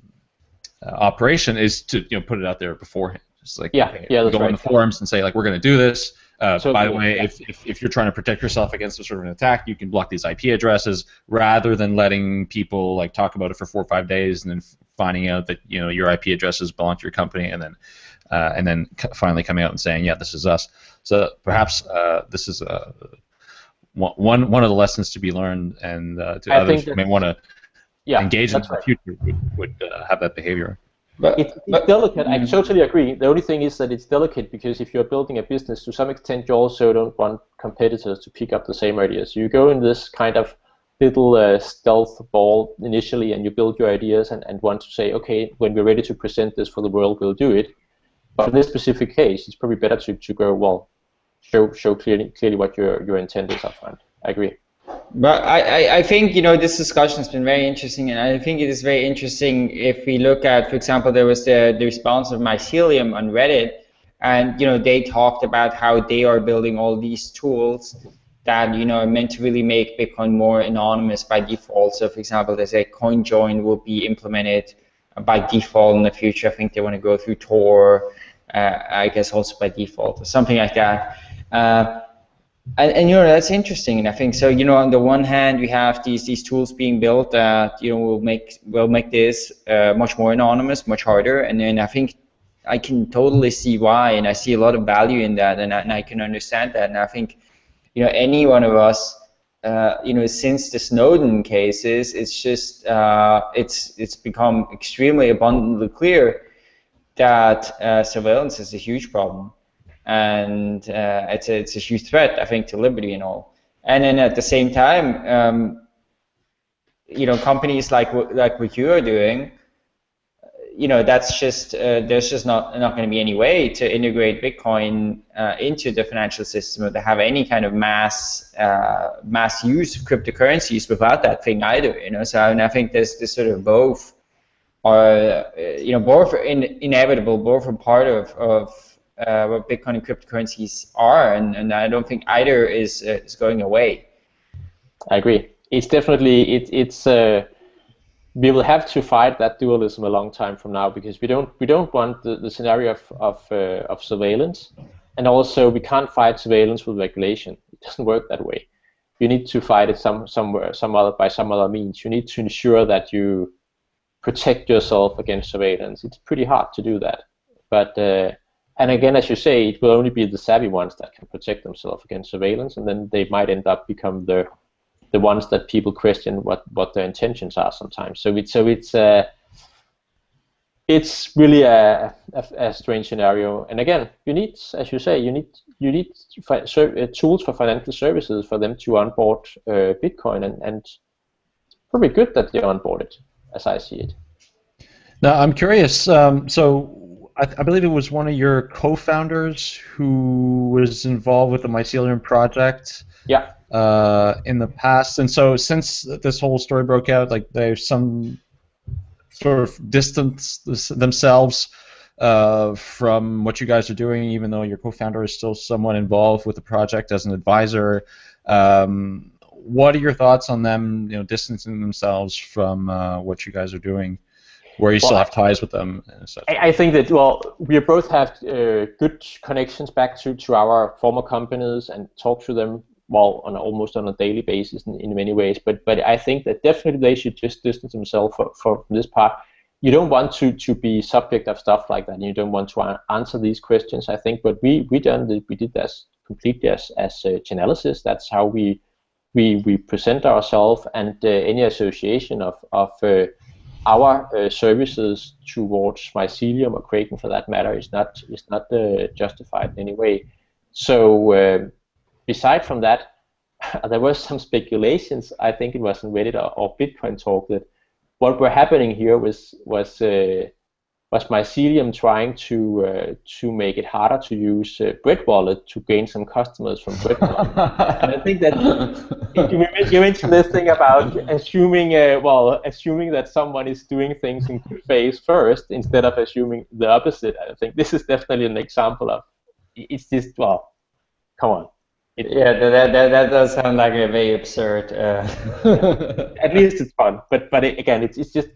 uh, operation is to you know put it out there beforehand. Just like Yeah, okay, yeah, go on the forums and say like we're going to do this. Uh, So by the way, yeah. if, if, if you're trying to protect yourself against a sort of an attack, you can block these IP addresses rather than letting people like talk about it for four or five days and then finding out that you know your IP addresses belong to your company and then uh, and then c- finally coming out and saying yeah this is us. So perhaps uh, this is uh, one one one of the lessons to be learned and uh, to I others who may want to Yeah, engage in the right. future would, would uh, have that behavior. But, It's, it's but delicate. I Mm. totally agree. The only thing is that it's delicate because if you're building a business, to some extent, you also don't want competitors to pick up the same ideas. You go in this kind of little uh, stealth ball initially, and you build your ideas and, and want to say, okay, when we're ready to present this for the world, we'll do it. But in this specific case, it's probably better to, to go well, show show clearly clearly what your your intent is upfront. I agree. But I, I, think you know this discussion has been very interesting, and I think it is very interesting if we look at, for example, there was the, the response of Mycelium on Reddit, and you know they talked about how they are building all these tools that you know are meant to really make Bitcoin more anonymous by default. So, for example, they say CoinJoin will be implemented by default in the future. I think they want to go through Tor, uh, I guess also by default or something like that. Uh, and, and you know that's interesting, and I think so. You know, on the one hand, we have these these tools being built that you know will make will make this uh, much more anonymous, much harder. And then I think I can totally see why, and I see a lot of value in that, and I, and I can understand that. And I think you know any one of us, uh, you know, since the Snowden cases, it's just uh, it's it's become extremely abundantly clear that uh, surveillance is a huge problem and uh, it's a, it's a huge threat, I think, to liberty and all. And then at the same time, um, you know, companies like like what you are doing, you know, that's just uh, there's just not not going to be any way to integrate Bitcoin uh, into the financial system or to have any kind of mass uh, mass use of cryptocurrencies without that thing either. You know, so I think there's this sort of both are uh, you know both in, inevitable, both are part of of uh, what Bitcoin and cryptocurrencies are, and, and I don't think either is uh, is going away. I agree. It's definitely it, it's uh, we will have to fight that dualism a long time from now because we don't we don't want the, the scenario of of, uh, of surveillance, and also we can't fight surveillance with regulation. It doesn't work that way. You need to fight it some somewhere some other by some other means. You need to ensure that you protect yourself against surveillance. It's pretty hard to do that, but. And again, as you say, it will only be the savvy ones that can protect themselves against surveillance, and then they might end up become the the ones that people question what, what their intentions are sometimes. So it's so it's uh, it's really a, a, a strange scenario. And again, you need, as you say, you need you need fi- ser- uh, tools for financial services for them to onboard uh, Bitcoin, and, and probably good that they onboard it, as I see it. Now, I'm curious. Um, so, I, I believe it was one of your co-founders who was involved with the Mycelium project Yeah. uh, in the past, and so since this whole story broke out, like there's some sort of distance themselves uh, from what you guys are doing, even though your co-founder is still somewhat involved with the project as an advisor. Um, what are your thoughts on them, you know, distancing themselves from uh, what you guys are doing? Where you still have ties with them and such. I, I think that well, we both have uh, good connections back to, to our former companies and talk to them well on a, almost on a daily basis in, in many ways. But but I think that definitely they should just distance themselves for, for this part. You don't want to, to be subject of stuff like that. And you don't want to answer these questions. I think what we we done we did this completely as as uh. That's how we we we present ourselves and uh, any association of of uh, our uh, services towards mycelium or Kraken for that matter is not is not uh, justified in any way. So uh, beside from that, there was some speculations. I think it was in Reddit or, or Bitcoin talk that what were happening here was was uh, was Mycelium trying to uh, to make it harder to use uh, Bread Wallet to gain some customers from Bread Wallet? and I think that you, you mentioned this thing about assuming, uh, well, assuming that someone is doing things in good faith first instead of assuming the opposite. I think this is definitely an example of it's just well, come on. It, yeah, that, that, that does sound like a very absurd. Uh... At least it's fun, but but it, again, it's it's just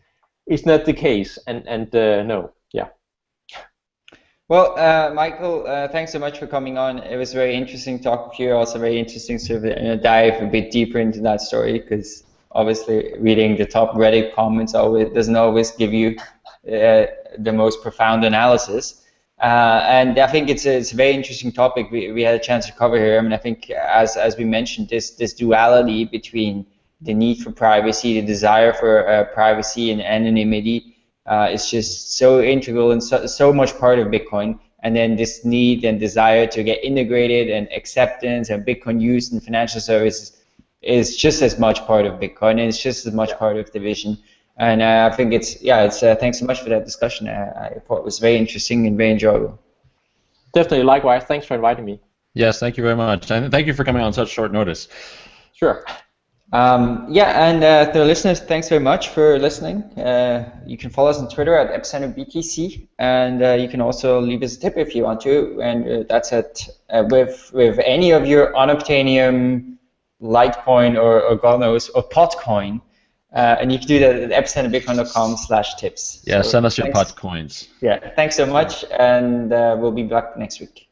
it's not the case, and and uh, no, yeah. Well, uh, Michael, uh, thanks so much for coming on. It was very interesting talk to you. Also, very interesting to dive a bit deeper into that story because obviously reading the top Reddit comments always doesn't always give you uh, the most profound analysis. Uh, and I think it's a, it's a very interesting topic we, we had a chance to cover here. I mean, I think as as we mentioned, this this duality between the need for privacy, the desire for uh, privacy and anonymity uh, is just so integral and so, so much part of Bitcoin. And then this need and desire to get integrated and acceptance and Bitcoin use in financial services is just as much part of Bitcoin and it's just as much part of the vision. And uh, I think it's, yeah, it's, uh, thanks so much for that discussion. I thought it was very interesting and very enjoyable. Definitely, likewise. Thanks for inviting me. Yes, thank you very much. And thank you for coming on such short notice. Sure. Um, yeah, and uh, the listeners, thanks very much for listening. Uh, you can follow us on Twitter at EpicenterBTC, and uh, you can also leave us a tip if you want to, and uh, that's at uh, with with any of your Unobtainium, Litecoin, or, or God knows, or Potcoin, uh, and you can do that at epicenterbitcoin.com slash tips. Yeah, so send us your pot coins. Yeah, thanks so much, and we'll be back next week.